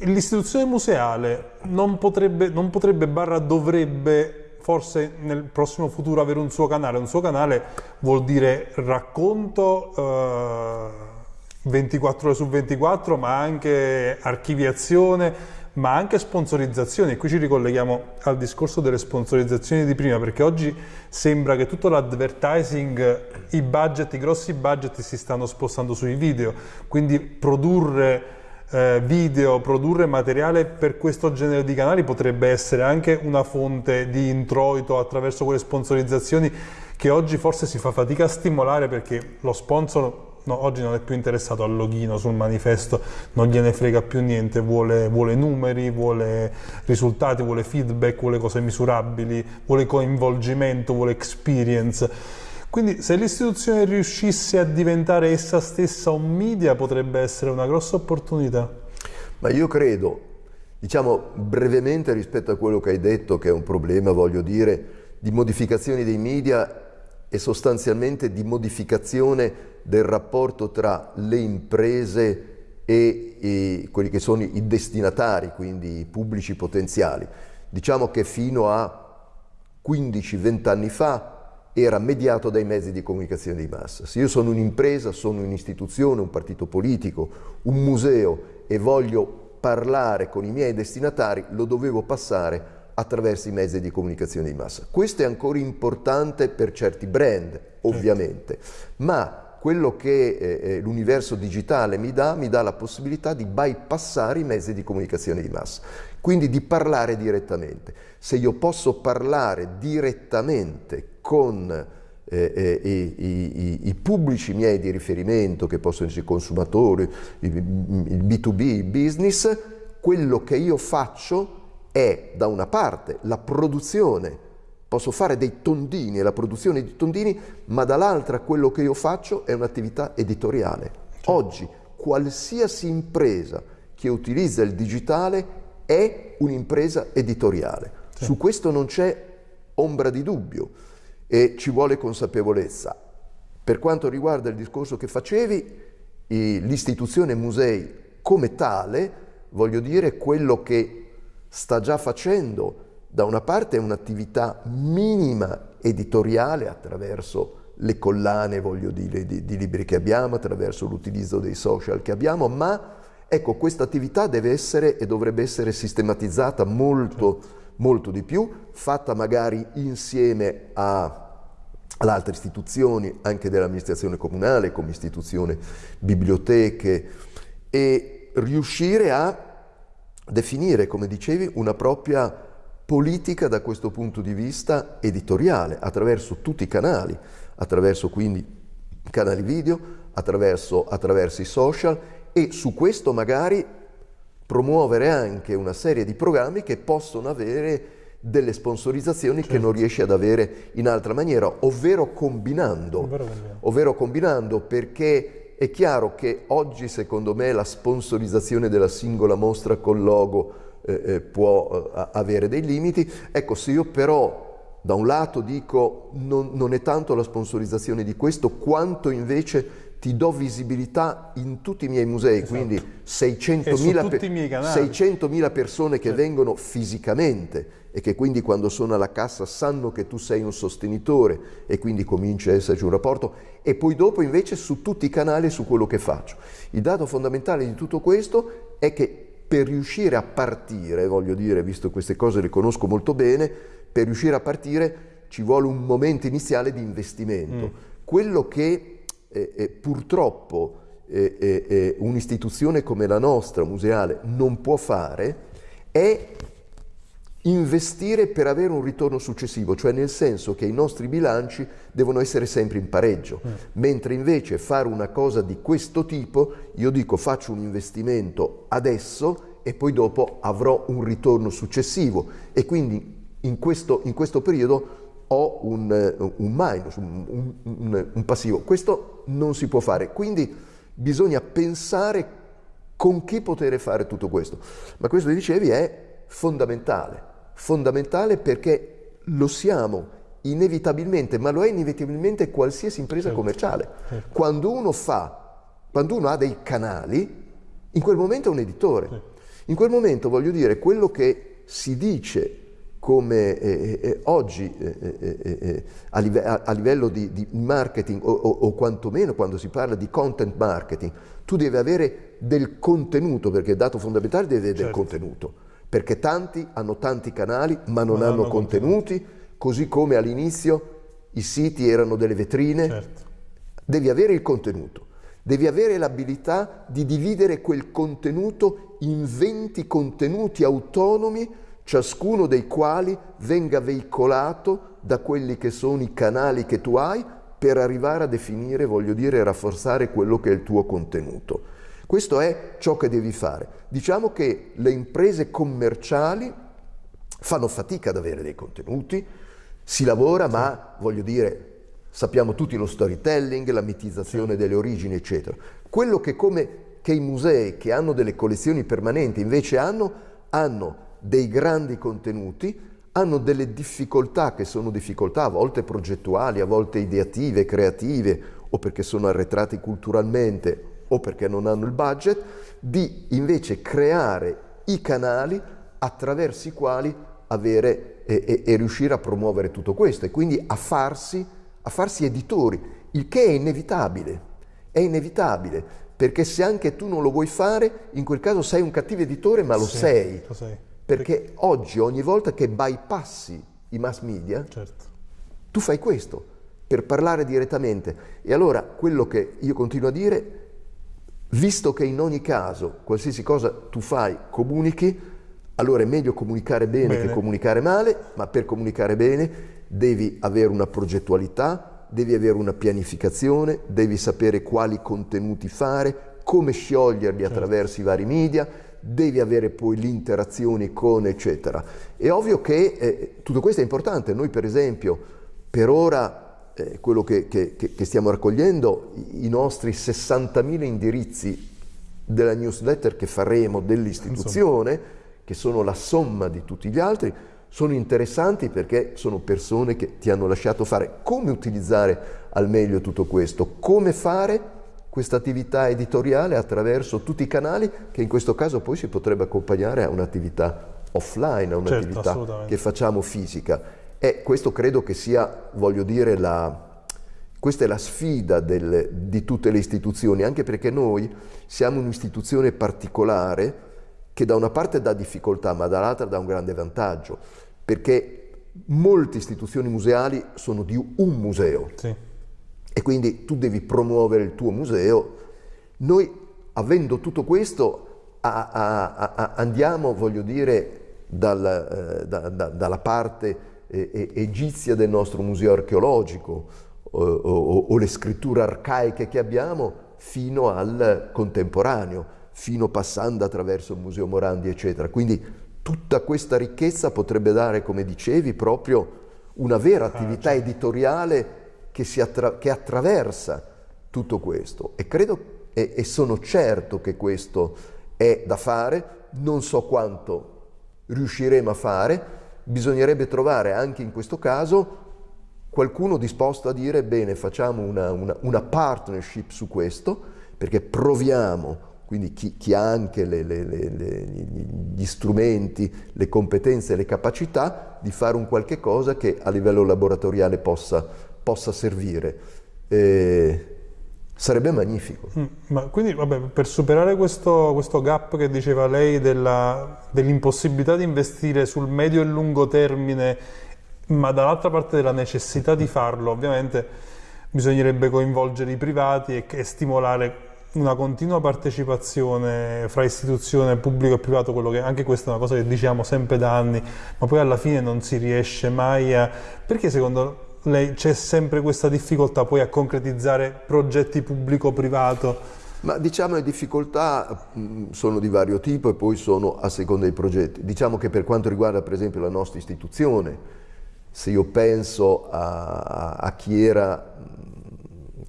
l'istituzione museale non potrebbe, non potrebbe, barra dovrebbe forse nel prossimo futuro avere un suo canale. Un suo canale vuol dire racconto eh, 24 ore su 24, ma anche archiviazione, ma anche sponsorizzazione. E qui ci ricolleghiamo al discorso delle sponsorizzazioni di prima, perché oggi sembra che tutto l'advertising, i budget, i grossi budget si stanno spostando sui video, quindi produrre eh, video, produrre materiale per questo genere di canali potrebbe essere anche una fonte di introito attraverso quelle sponsorizzazioni che oggi forse si fa fatica a stimolare perché lo sponsor no, oggi non è più interessato al login sul manifesto, non gliene frega più niente, vuole, vuole, numeri, vuole risultati, vuole feedback, vuole cose misurabili, vuole coinvolgimento, vuole experience. Quindi se l'istituzione riuscisse a diventare essa stessa un media potrebbe essere una grossa opportunità. Ma io credo, diciamo brevemente rispetto a quello che hai detto che è un problema, voglio dire, di modificazioni dei media e sostanzialmente di modificazione del rapporto tra le imprese e, e quelli che sono i destinatari, quindi i pubblici potenziali. Diciamo che fino a 15-20 anni fa era mediato dai mezzi di comunicazione di massa. Se io sono un'impresa, sono un'istituzione, un partito politico, un museo e voglio parlare con i miei destinatari, lo dovevo passare attraverso i mezzi di comunicazione di massa. Questo è ancora importante per certi brand, ovviamente, ma quello che eh, eh, l'universo digitale mi dà, mi dà la possibilità di bypassare i mezzi di comunicazione di massa, quindi di parlare direttamente. Se io posso parlare direttamente con eh, eh, i, i, i, pubblici miei di riferimento, che possono essere i consumatori, il, il B2B, il business, quello che io faccio è da una parte la produzione posso fare dei tondini e la produzione di tondini, ma dall'altra quello che io faccio è un'attività editoriale. Certo. Oggi qualsiasi impresa che utilizza il digitale è un'impresa editoriale. Certo. Su questo non c'è ombra di dubbio e ci vuole consapevolezza. Per quanto riguarda il discorso che facevi, l'istituzione musei come tale, voglio dire, quello che sta già facendo da una parte un'attività minima editoriale attraverso le collane, voglio dire, di, di libri che abbiamo, attraverso l'utilizzo dei social che abbiamo, ma ecco, questa attività deve essere e dovrebbe essere sistematizzata molto, molto di più, fatta magari insieme a, ad altre istituzioni, anche dell'amministrazione comunale, come istituzione biblioteche, e riuscire a definire, come dicevi, una propria politica da questo punto di vista editoriale, attraverso tutti i canali, attraverso quindi canali video, attraverso, attraverso i social e su questo magari promuovere anche una serie di programmi che possono avere delle sponsorizzazioni certo. che non riesci ad avere in altra maniera, ovvero combinando, ovvero combinando perché è chiaro che oggi secondo me la sponsorizzazione della singola mostra col logo eh, eh, può eh, avere dei limiti. Ecco, se io però da un lato dico non, non è tanto la sponsorizzazione di questo, quanto invece ti do visibilità in tutti i miei musei, esatto. quindi 600.000 pe 600 persone che certo. vengono fisicamente e che quindi quando sono alla cassa sanno che tu sei un sostenitore e quindi comincia a esserci un rapporto e poi dopo invece su tutti i canali su quello che faccio. Il dato fondamentale di tutto questo è che per riuscire a partire, voglio dire, visto queste cose le conosco molto bene, per riuscire a partire ci vuole un momento iniziale di investimento. Mm. Quello che eh, eh, purtroppo eh, eh, eh un'istituzione come la nostra, museale, non può fare è investire per avere un ritorno successivo, cioè nel senso che i nostri bilanci devono essere sempre in pareggio, mm. mentre invece fare una cosa di questo tipo, io dico faccio un investimento adesso e poi dopo avrò un ritorno successivo e quindi in questo, in questo periodo ho un, un minus, un, un, un passivo. Questo non si può fare, quindi bisogna pensare con chi poter fare tutto questo. Ma questo dicevi è fondamentale, fondamentale perché lo siamo inevitabilmente, ma lo è inevitabilmente qualsiasi impresa certo. commerciale. Certo. Quando uno fa, quando uno ha dei canali, in quel momento è un editore. Certo. In quel momento, voglio dire, quello che si dice come eh, eh, oggi eh, eh, eh, eh a, live a, livello di, di marketing o, o, o, quantomeno quando si parla di content marketing, tu devi avere del contenuto, perché il dato fondamentale deve avere certo. del contenuto, perché tanti hanno tanti canali ma non, ma hanno, hanno contenuti, contenuti, così come all'inizio i siti erano delle vetrine, certo. devi avere il contenuto. Devi avere l'abilità di dividere quel contenuto in 20 contenuti autonomi ciascuno dei quali venga veicolato da quelli che sono i canali che tu hai per arrivare a definire, voglio dire, rafforzare quello che è il tuo contenuto. Questo è ciò che devi fare. Diciamo che le imprese commerciali fanno fatica ad avere dei contenuti, si lavora, ma voglio dire, sappiamo tutti lo storytelling, la mitizzazione delle origini, eccetera. Quello che come che i musei che hanno delle collezioni permanenti invece hanno, hanno dei grandi contenuti, hanno delle difficoltà che sono difficoltà a volte progettuali, a volte ideative, creative, o perché sono arretrati culturalmente o perché non hanno il budget, di invece creare i canali attraverso i quali avere e, e, e riuscire a promuovere tutto questo e quindi a farsi, a farsi editori, il che è inevitabile, è inevitabile, perché se anche tu non lo vuoi fare, in quel caso sei un cattivo editore, ma lo sì, sei. Lo sei. Perché oggi ogni volta che bypassi i mass media, certo. tu fai questo per parlare direttamente. E allora quello che io continuo a dire, visto che in ogni caso qualsiasi cosa tu fai, comunichi, allora è meglio comunicare bene, bene. che comunicare male, ma per comunicare bene devi avere una progettualità, devi avere una pianificazione, devi sapere quali contenuti fare, come scioglierli certo. attraverso i vari media, devi avere poi le interazioni con eccetera. È ovvio che eh, tutto questo è importante, noi per esempio per ora eh, quello che, che, che, stiamo raccogliendo, i, nostri 60.000 indirizzi della newsletter che faremo dell'istituzione, che sono la somma di tutti gli altri, sono interessanti perché sono persone che ti hanno lasciato fare. Come utilizzare al meglio tutto questo, come fare questa attività editoriale attraverso tutti i canali che in questo caso poi si potrebbe accompagnare a un'attività offline, a un'attività certo, che facciamo fisica. E questo credo che sia, voglio dire, la, questa è la sfida del, di tutte le istituzioni, anche perché noi siamo un'istituzione particolare che da una parte dà difficoltà, ma dall'altra dà un grande vantaggio, perché molte istituzioni museali sono di un museo. Sì e quindi tu devi promuovere il tuo museo. Noi, avendo tutto questo, a, a, a, andiamo, voglio dire, dal, eh, da, da, dalla parte egizia del nostro museo archeologico o, o, o le scritture arcaiche che abbiamo fino al contemporaneo, fino passando attraverso il Museo Morandi, eccetera. Quindi tutta questa ricchezza potrebbe dare, come dicevi, proprio una vera ah, attività certo. editoriale che, attra che, attraversa tutto questo. E credo e, e sono certo che questo è da fare, non so quanto riusciremo a fare, bisognerebbe trovare anche in questo caso qualcuno disposto a dire bene facciamo una, una, una partnership su questo perché proviamo quindi chi, chi ha anche le, le, le, gli strumenti, le competenze, le capacità di fare un qualche cosa che a livello laboratoriale possa, possa servire. Eh, sarebbe magnifico. Mm, ma quindi vabbè, per superare questo, questo, gap che diceva lei dell'impossibilità di investire sul medio e lungo termine, ma dall'altra parte della necessità di farlo, ovviamente bisognerebbe coinvolgere i privati e, e stimolare una continua partecipazione fra istituzione pubblico e privato, che anche questa è una cosa che diciamo sempre da anni, ma poi alla fine non si riesce mai a... Perché secondo lei c'è sempre questa difficoltà poi a concretizzare progetti pubblico-privato? Ma diciamo le difficoltà mh, sono di vario tipo e poi sono a seconda dei progetti. Diciamo che per quanto riguarda per esempio la nostra istituzione, se io penso a, a chi era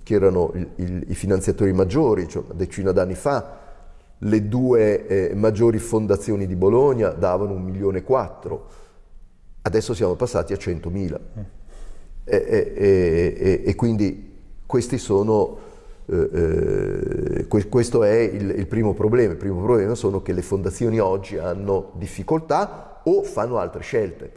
che erano il, il, i finanziatori maggiori, cioè una decina d'anni fa, le due eh, maggiori fondazioni di Bologna davano un milione e quattro, adesso siamo passati a 100.000. E, e, e, e, quindi questi sono, eh, eh questo è il, il, primo problema. Il primo problema sono che le fondazioni oggi hanno difficoltà o fanno altre scelte.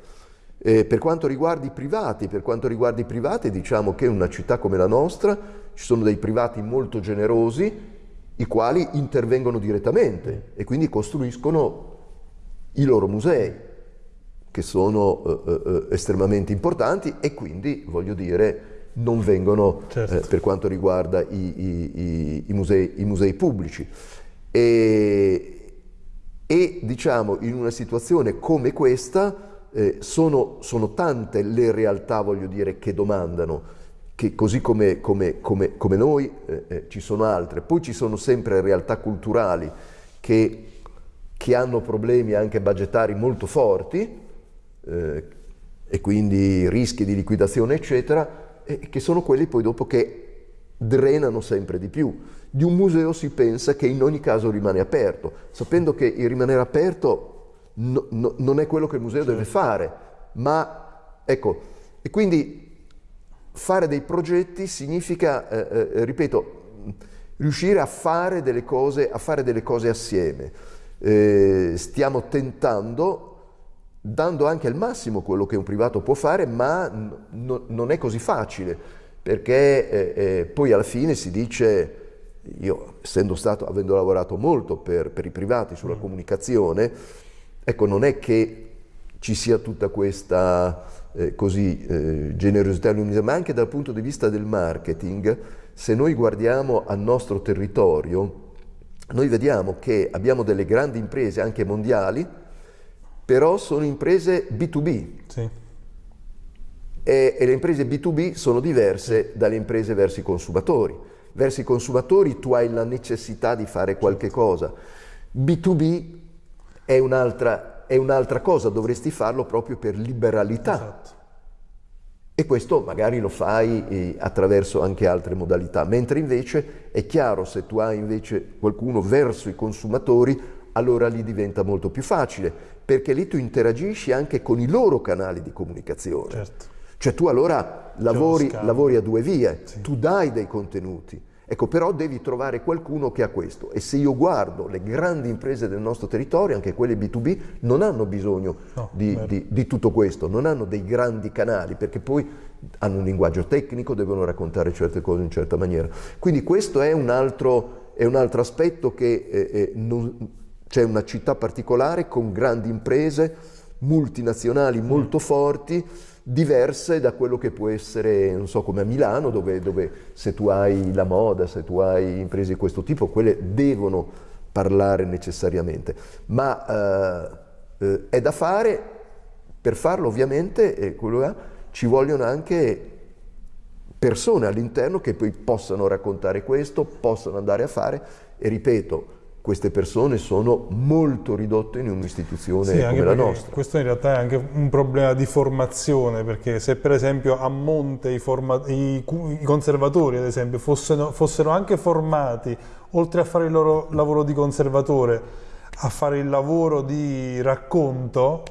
Eh, per quanto riguarda i privati, per quanto riguarda i privati diciamo che in una città come la nostra ci sono dei privati molto generosi i quali intervengono direttamente e quindi costruiscono i loro musei che sono eh, eh, estremamente importanti e quindi voglio dire non vengono certo. eh, per quanto riguarda i, i, i, musei, i musei, pubblici e, e diciamo in una situazione come questa eh, sono, sono, tante le realtà, voglio dire, che domandano, che così come, come, come, come noi eh, eh, ci sono altre. Poi ci sono sempre realtà culturali che, che hanno problemi anche budgetari molto forti eh, e quindi rischi di liquidazione, eccetera, e che sono quelli poi dopo che drenano sempre di più. Di un museo si pensa che in ogni caso rimane aperto, sapendo che il rimanere aperto no, no, non è quello che il museo certo. deve fare, ma ecco, e quindi fare dei progetti significa, eh, eh, ripeto, riuscire a fare delle cose, a fare delle cose assieme. Eh, stiamo tentando, dando anche al massimo quello che un privato può fare, ma no, non è così facile, perché eh, eh, poi alla fine si dice, io essendo stato, avendo lavorato molto per, per i privati sulla mm. comunicazione, Ecco, non è che ci sia tutta questa eh, così, eh, generosità ma anche dal punto di vista del marketing, se noi guardiamo al nostro territorio, noi vediamo che abbiamo delle grandi imprese anche mondiali, però sono imprese B2B. Sì. E, e, le imprese B2B sono diverse dalle imprese verso i consumatori. Verso i consumatori tu hai la necessità di fare qualche cosa. B2B è un'altra, è un'altra cosa, dovresti farlo proprio per liberalità. Esatto. E questo magari lo fai eh, attraverso anche altre modalità, mentre invece è chiaro se tu hai invece qualcuno verso i consumatori, allora lì diventa molto più facile, perché lì tu interagisci anche con i loro canali di comunicazione. Certo. Cioè tu allora lavori, lavori a due vie, sì. tu dai dei contenuti, Ecco, però devi trovare qualcuno che ha questo e se io guardo le grandi imprese del nostro territorio, anche quelle B2B, non hanno bisogno no, di, di, di, tutto questo, non hanno dei grandi canali perché poi hanno un linguaggio tecnico, devono raccontare certe cose in certa maniera. Quindi questo è un altro, è un altro aspetto che eh, eh, c'è una città particolare con grandi imprese multinazionali molto forti diverse da quello che può essere, non so, come a Milano, dove, dove se tu hai la moda, se tu hai imprese di questo tipo, quelle devono parlare necessariamente. Ma eh, eh, è da fare, per farlo ovviamente, eh, è, ci vogliono anche persone all'interno che poi possano raccontare questo, possano andare a fare e ripeto, queste persone sono molto ridotte in un'istituzione sì, come la nostra. Questo in realtà è anche un problema di formazione, perché se per esempio a monte i, i, i conservatori, ad esempio, fossero, fossero, anche formati, oltre a fare il loro lavoro di conservatore, a fare il lavoro di racconto,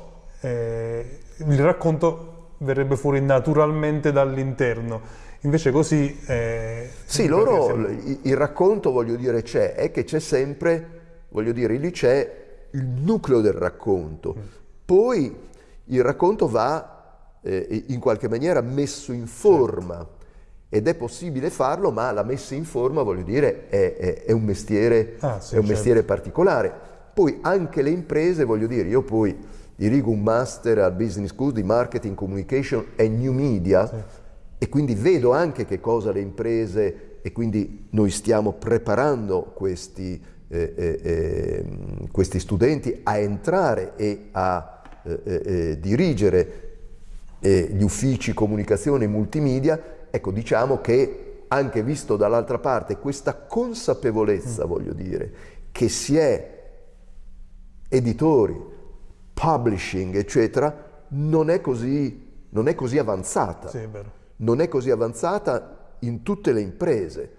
eh, il racconto verrebbe fuori naturalmente dall'interno. Invece così... Eh, sì, loro, siamo... il racconto, voglio dire, c'è, è che c'è sempre, voglio dire, lì c'è il nucleo del racconto. Mm. Poi il racconto va eh, in qualche maniera messo in forma certo. ed è possibile farlo, ma la messa in forma, voglio dire, è, è, è un, mestiere, ah, sì, è un certo. mestiere particolare. Poi anche le imprese, voglio dire, io poi dirigo un master al Business School di Marketing, Communication e New Media, sì e quindi vedo anche che cosa le imprese e quindi noi stiamo preparando questi, eh, eh, ehm, questi studenti a entrare e a eh, eh, eh dirigere eh, gli uffici comunicazione e multimedia, ecco diciamo che anche visto dall'altra parte questa consapevolezza, mm. voglio dire, che si è editori, publishing, eccetera, non è così, non è così avanzata. Sì, è vero non è così avanzata in tutte le imprese.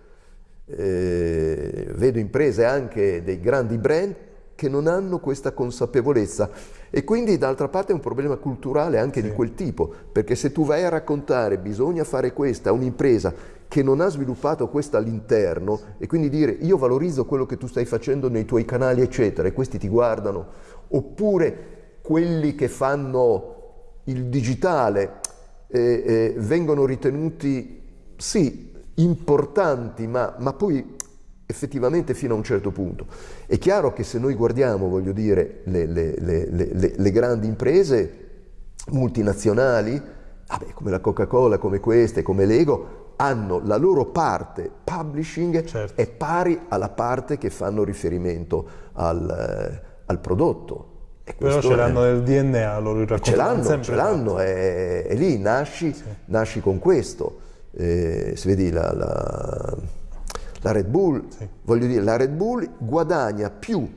Eh, vedo imprese anche dei grandi brand che non hanno questa consapevolezza e quindi d'altra parte è un problema culturale anche sì. di quel tipo, perché se tu vai a raccontare bisogna fare questa a un'impresa che non ha sviluppato questo all'interno e quindi dire io valorizzo quello che tu stai facendo nei tuoi canali eccetera e questi ti guardano, oppure quelli che fanno il digitale eh, vengono ritenuti sì importanti, ma, ma, poi effettivamente fino a un certo punto. È chiaro che se noi guardiamo, voglio dire, le, le, le, le grandi imprese multinazionali, vabbè, come la Coca-Cola, come queste, come Lego, hanno la loro parte publishing certo. è pari alla parte che fanno riferimento al, eh, al prodotto. Però ce l'hanno nel DNA, loro il Ce l'hanno, ce l'hanno, è, è, lì, nasci, sì. nasci con questo. Eh, se vedi la, la, la Red Bull, sì. voglio dire, la Red Bull guadagna più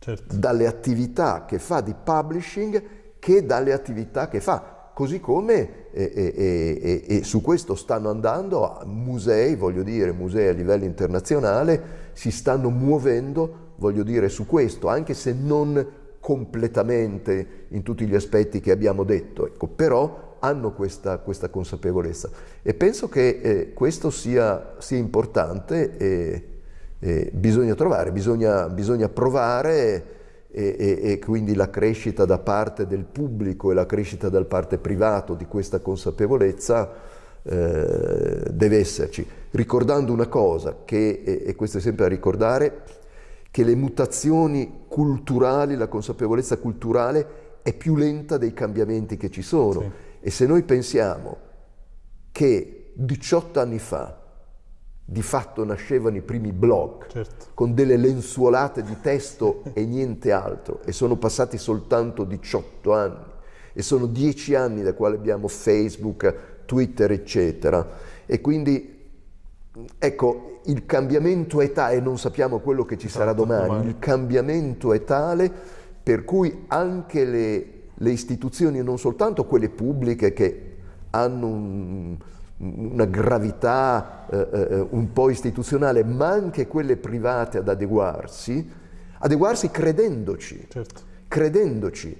certo. dalle attività che fa di publishing che dalle attività che fa. Così come e, e, e, su questo stanno andando musei, voglio dire, musei a livello internazionale, si stanno muovendo, voglio dire, su questo, anche se non completamente in tutti gli aspetti che abbiamo detto, ecco, però hanno questa, questa, consapevolezza. E penso che eh, questo sia, sia importante e, e, bisogna trovare, bisogna, bisogna provare e, e, e, quindi la crescita da parte del pubblico e la crescita da parte privato di questa consapevolezza eh, deve esserci, ricordando una cosa che, e questo è sempre da ricordare, che le mutazioni culturali, la consapevolezza culturale è più lenta dei cambiamenti che ci sono. Sì. E se noi pensiamo che 18 anni fa di fatto nascevano i primi blog certo. con delle lenzuolate di testo e niente altro e sono passati soltanto 18 anni e sono 10 anni da quale abbiamo Facebook, Twitter eccetera e quindi Ecco, il cambiamento è tale, e non sappiamo quello che ci sarà esatto, domani, il cambiamento è tale per cui anche le, le istituzioni, non soltanto quelle pubbliche che hanno un, una gravità eh, eh, un po' istituzionale, ma anche quelle private ad adeguarsi, adeguarsi credendoci, certo. credendoci,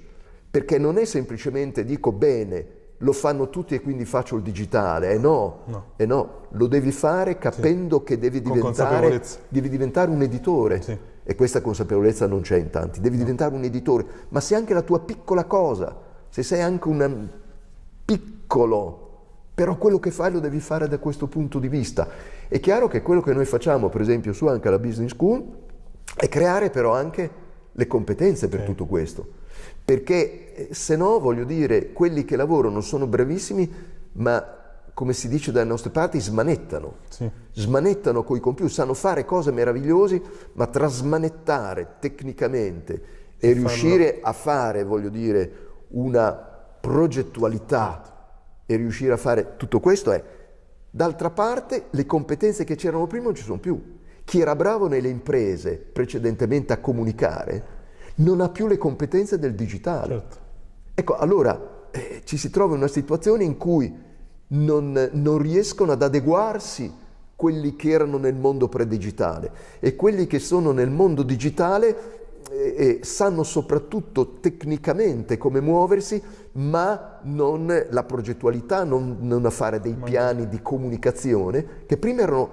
perché non è semplicemente dico bene, lo fanno tutti e quindi faccio il digitale. Eh no, no. Eh no. lo devi fare capendo sì. che devi diventare, devi diventare, un editore. Sì. E questa consapevolezza non c'è in tanti. Devi no. diventare un editore, ma se anche la tua piccola cosa, se sei anche un piccolo, però quello che fai lo devi fare da questo punto di vista. È chiaro che quello che noi facciamo, per esempio, su anche la Business School, è creare però anche le competenze per sì. tutto questo perché eh, se no, voglio dire, quelli che lavorano sono bravissimi, ma come si dice dalle nostre parti, smanettano. Sì. Smanettano con i computer, sanno fare cose meravigliose, ma trasmanettare tecnicamente e, e riuscire a fare, voglio dire, una progettualità e riuscire a fare tutto questo è, d'altra parte, le competenze che c'erano prima non ci sono più. Chi era bravo nelle imprese precedentemente a comunicare non ha più le competenze del digitale. Certo. Ecco, allora eh, ci si trova in una situazione in cui non, non riescono ad adeguarsi quelli che erano nel mondo predigitale e quelli che sono nel mondo digitale eh, sanno soprattutto tecnicamente come muoversi, ma non la progettualità, non, non a fare dei piani di comunicazione, che prima erano,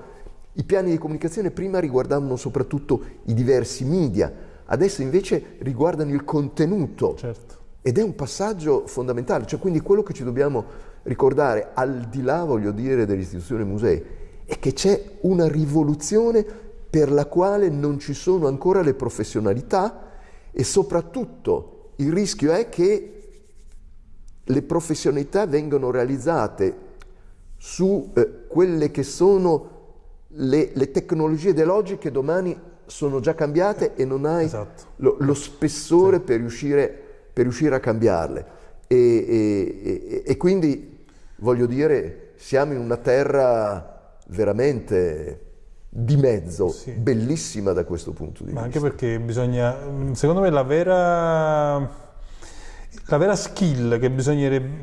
i piani di comunicazione prima riguardavano soprattutto i diversi media, adesso invece riguardano il contenuto. Certo. Ed è un passaggio fondamentale, cioè quindi quello che ci dobbiamo ricordare, al di là, voglio dire, dell'istituzione musei, è che c'è una rivoluzione per la quale non ci sono ancora le professionalità e soprattutto il rischio è che le professionalità vengano realizzate su eh, quelle che sono le, le tecnologie dell'oggi domani sono già cambiate e non hai esatto. lo, lo, spessore sì. per, riuscire, per, riuscire, a cambiarle. E, e, e, quindi, voglio dire, siamo in una terra veramente di mezzo, sì. bellissima da questo punto di Ma vista. anche perché bisogna, secondo me la vera, la vera skill che,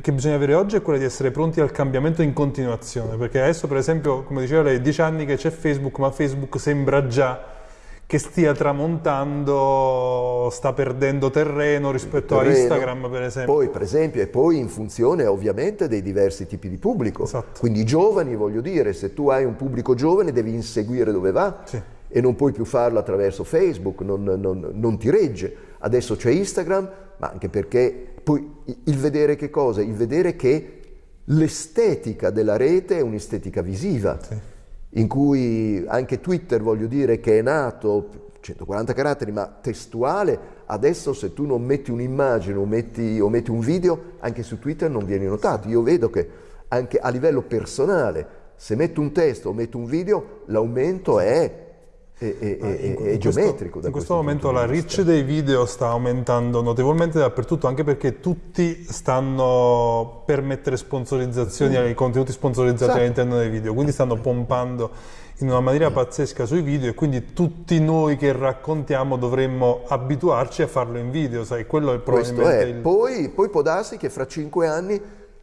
che, bisogna avere oggi è quella di essere pronti al cambiamento in continuazione, perché adesso per esempio, come diceva lei, dieci anni che c'è Facebook, ma Facebook sembra già che stia tramontando, sta perdendo terreno rispetto terreno. a Instagram per esempio. Poi per esempio e poi in funzione ovviamente dei diversi tipi di pubblico. Esatto. Quindi i giovani voglio dire, se tu hai un pubblico giovane devi inseguire dove va sì. e non puoi più farlo attraverso Facebook, non, non, non ti regge. Adesso c'è Instagram, ma anche perché poi il vedere che cosa? Il vedere che l'estetica della rete è un'estetica visiva. Sì in cui anche Twitter, voglio dire, che è nato 140 caratteri, ma testuale, adesso se tu non metti un'immagine o metti, o metti un video, anche su Twitter non vieni notato. Io vedo che anche a livello personale, se metto un testo o metto un video, l'aumento è è, è, è, in, è geometrico. in questo momento la reach dei video sta aumentando notevolmente dappertutto, anche perché tutti stanno per mettere sponsorizzazioni ai contenuti sponsorizzati esatto. all'interno dei video, quindi stanno pompando in una maniera pazzesca sui video e quindi tutti noi che raccontiamo dovremmo abituarci a farlo in video, sai, quello è probabilmente il... poi, poi può darsi che fra cinque anni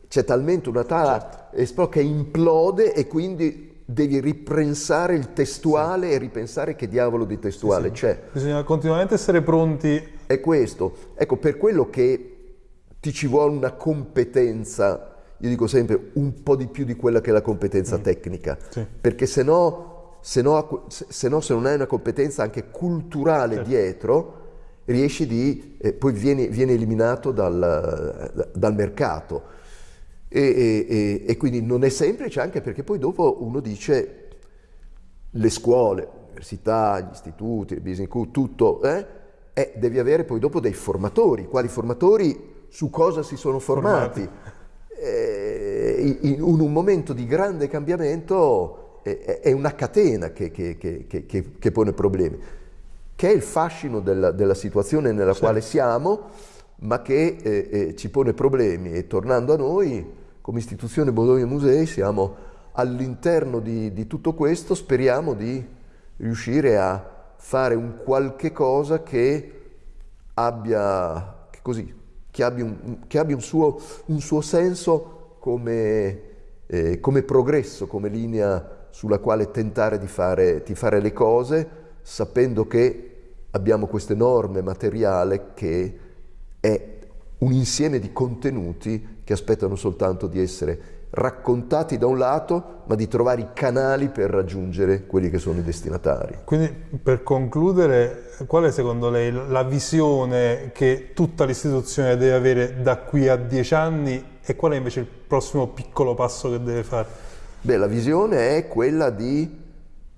c'è talmente una tala certo. che implode e quindi devi ripensare il testuale sì. e ripensare che diavolo di testuale sì, sì. c'è. Bisogna continuamente essere pronti. È questo. Ecco, per quello che ti ci vuole una competenza, io dico sempre un po' di più di quella che è la competenza mm. tecnica, perché se no, se no, se no, se non hai una competenza anche culturale certo. dietro, riesci di, eh, poi vieni, vieni eliminato dal, dal mercato. E, e, e, quindi non è semplice anche perché poi dopo uno dice le scuole, l'università, gli istituti, il business school, tutto, eh, eh, devi avere poi dopo dei formatori. Quali formatori? Su cosa si sono formati? formati. Eh, in, in, un momento di grande cambiamento è una catena che, che, che, che, pone problemi, che è il fascino della, della situazione nella certo. quale siamo, ma che eh, eh, ci pone problemi. E tornando a noi, come istituzione Bologna Musei siamo all'interno di, di, tutto questo, speriamo di riuscire a fare un qualche cosa che abbia, che così, che abbia, un, che abbia un, suo, un, suo, senso come, eh, come, progresso, come linea sulla quale tentare di fare, di fare le cose, sapendo che abbiamo questo enorme materiale che è un insieme di contenuti che aspettano soltanto di essere raccontati da un lato, ma di trovare i canali per raggiungere quelli che sono i destinatari. Quindi per concludere, qual è secondo lei la visione che tutta l'istituzione deve avere da qui a dieci anni e qual è invece il prossimo piccolo passo che deve fare? Beh, la visione è quella di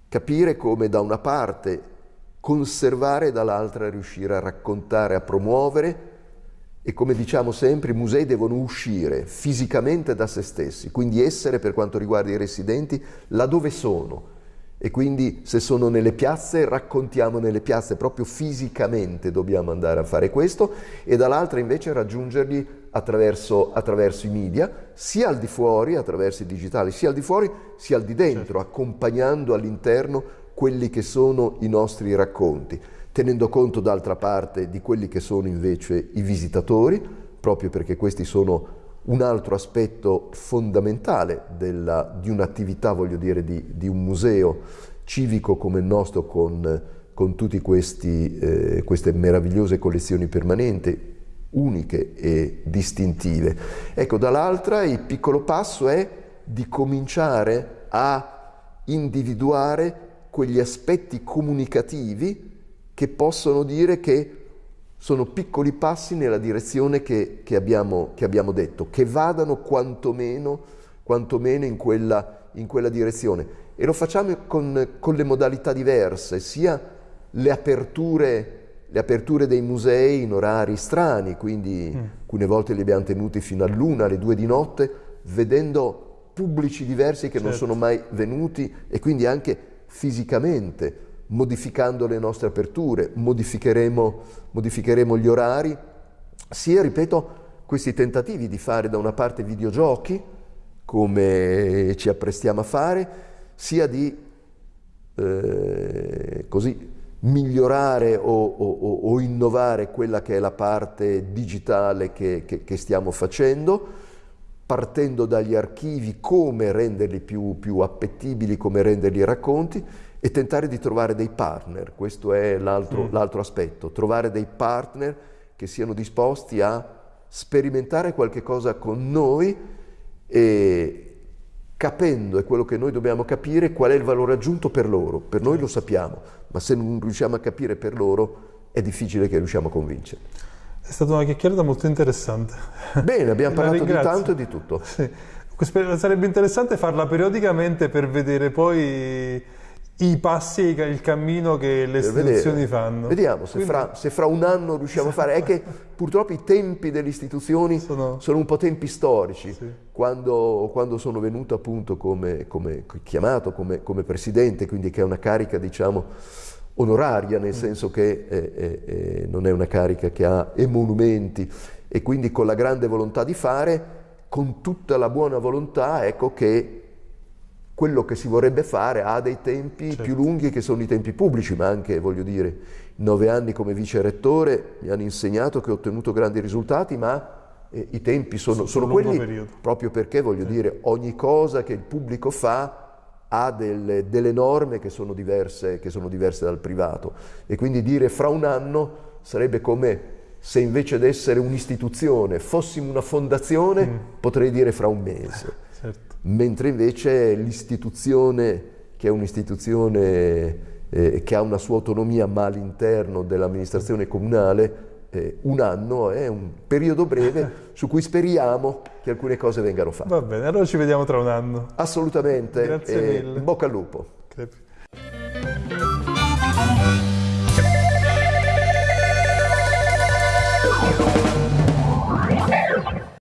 capire come da una parte conservare e dall'altra riuscire a raccontare, a promuovere e come diciamo sempre i musei devono uscire fisicamente da se stessi, quindi essere per quanto riguarda i residenti laddove sono e quindi se sono nelle piazze raccontiamo nelle piazze proprio fisicamente dobbiamo andare a fare questo e dall'altra invece raggiungerli attraverso, attraverso, i media sia al di fuori attraverso i digitali sia al di fuori sia al di dentro certo. accompagnando all'interno quelli che sono i nostri racconti, tenendo conto d'altra parte di quelli che sono invece i visitatori, proprio perché questi sono un altro aspetto fondamentale della, di un'attività, voglio dire, di, di, un museo civico come il nostro con, con tutte eh, queste meravigliose collezioni permanenti, uniche e distintive. Ecco, dall'altra il piccolo passo è di cominciare a individuare quegli aspetti comunicativi che possono dire che sono piccoli passi nella direzione che, che, abbiamo, che abbiamo, detto, che vadano quantomeno, quantomeno in, quella, in, quella, direzione. E lo facciamo con, con le modalità diverse, sia le aperture, le aperture, dei musei in orari strani, quindi mm. alcune volte li abbiamo tenuti fino all'una, alle due di notte, vedendo pubblici diversi che certo. non sono mai venuti e quindi anche fisicamente, modificando le nostre aperture, modificheremo, modificheremo gli orari, sia, ripeto, questi tentativi di fare da una parte videogiochi, come ci apprestiamo a fare, sia di eh, così, migliorare o, o, o, innovare quella che è la parte digitale che, che, che stiamo facendo, partendo dagli archivi, come renderli più, più appetibili, come renderli racconti e tentare di trovare dei partner, questo è l'altro, mm. aspetto, trovare dei partner che siano disposti a sperimentare qualche cosa con noi e capendo, è quello che noi dobbiamo capire, qual è il valore aggiunto per loro. Per noi lo sappiamo, ma se non riusciamo a capire per loro è difficile che riusciamo a convincere. È stata una chiacchierata molto interessante. Bene, abbiamo parlato di tanto e di tutto. Sì. Sarebbe interessante farla periodicamente per vedere poi i passi e il cammino che le istituzioni fanno. Vediamo se, Quindi... fra, se, fra, un anno riusciamo a fare. È che purtroppo i tempi delle istituzioni sono, sono un po' tempi storici. Sì. Quando, quando, sono venuto appunto come, come chiamato come, come, presidente, quindi che è una carica diciamo onoraria, nel mm. senso che eh, eh, eh, non è una carica che ha emolumenti e quindi con la grande volontà di fare, con tutta la buona volontà, ecco che quello che si vorrebbe fare ha dei tempi certo. più lunghi che sono i tempi pubblici, ma anche, voglio dire, nove anni come vice rettore mi hanno insegnato che ho ottenuto grandi risultati, ma eh, i tempi sono, sono quelli periodo. proprio perché, voglio sì. dire, ogni cosa che il pubblico fa ha delle, delle norme che sono, diverse, che sono diverse dal privato e quindi dire fra un anno sarebbe come se invece di essere un'istituzione fossimo una fondazione, mm. potrei dire fra un mese. Mentre invece l'istituzione, che è un'istituzione eh, che ha una sua autonomia ma all'interno dell'amministrazione comunale, eh, un anno è un periodo breve su cui speriamo che alcune cose vengano fatte. Va bene, allora ci vediamo tra un anno. Assolutamente. Grazie mille. In bocca al lupo. Grazie.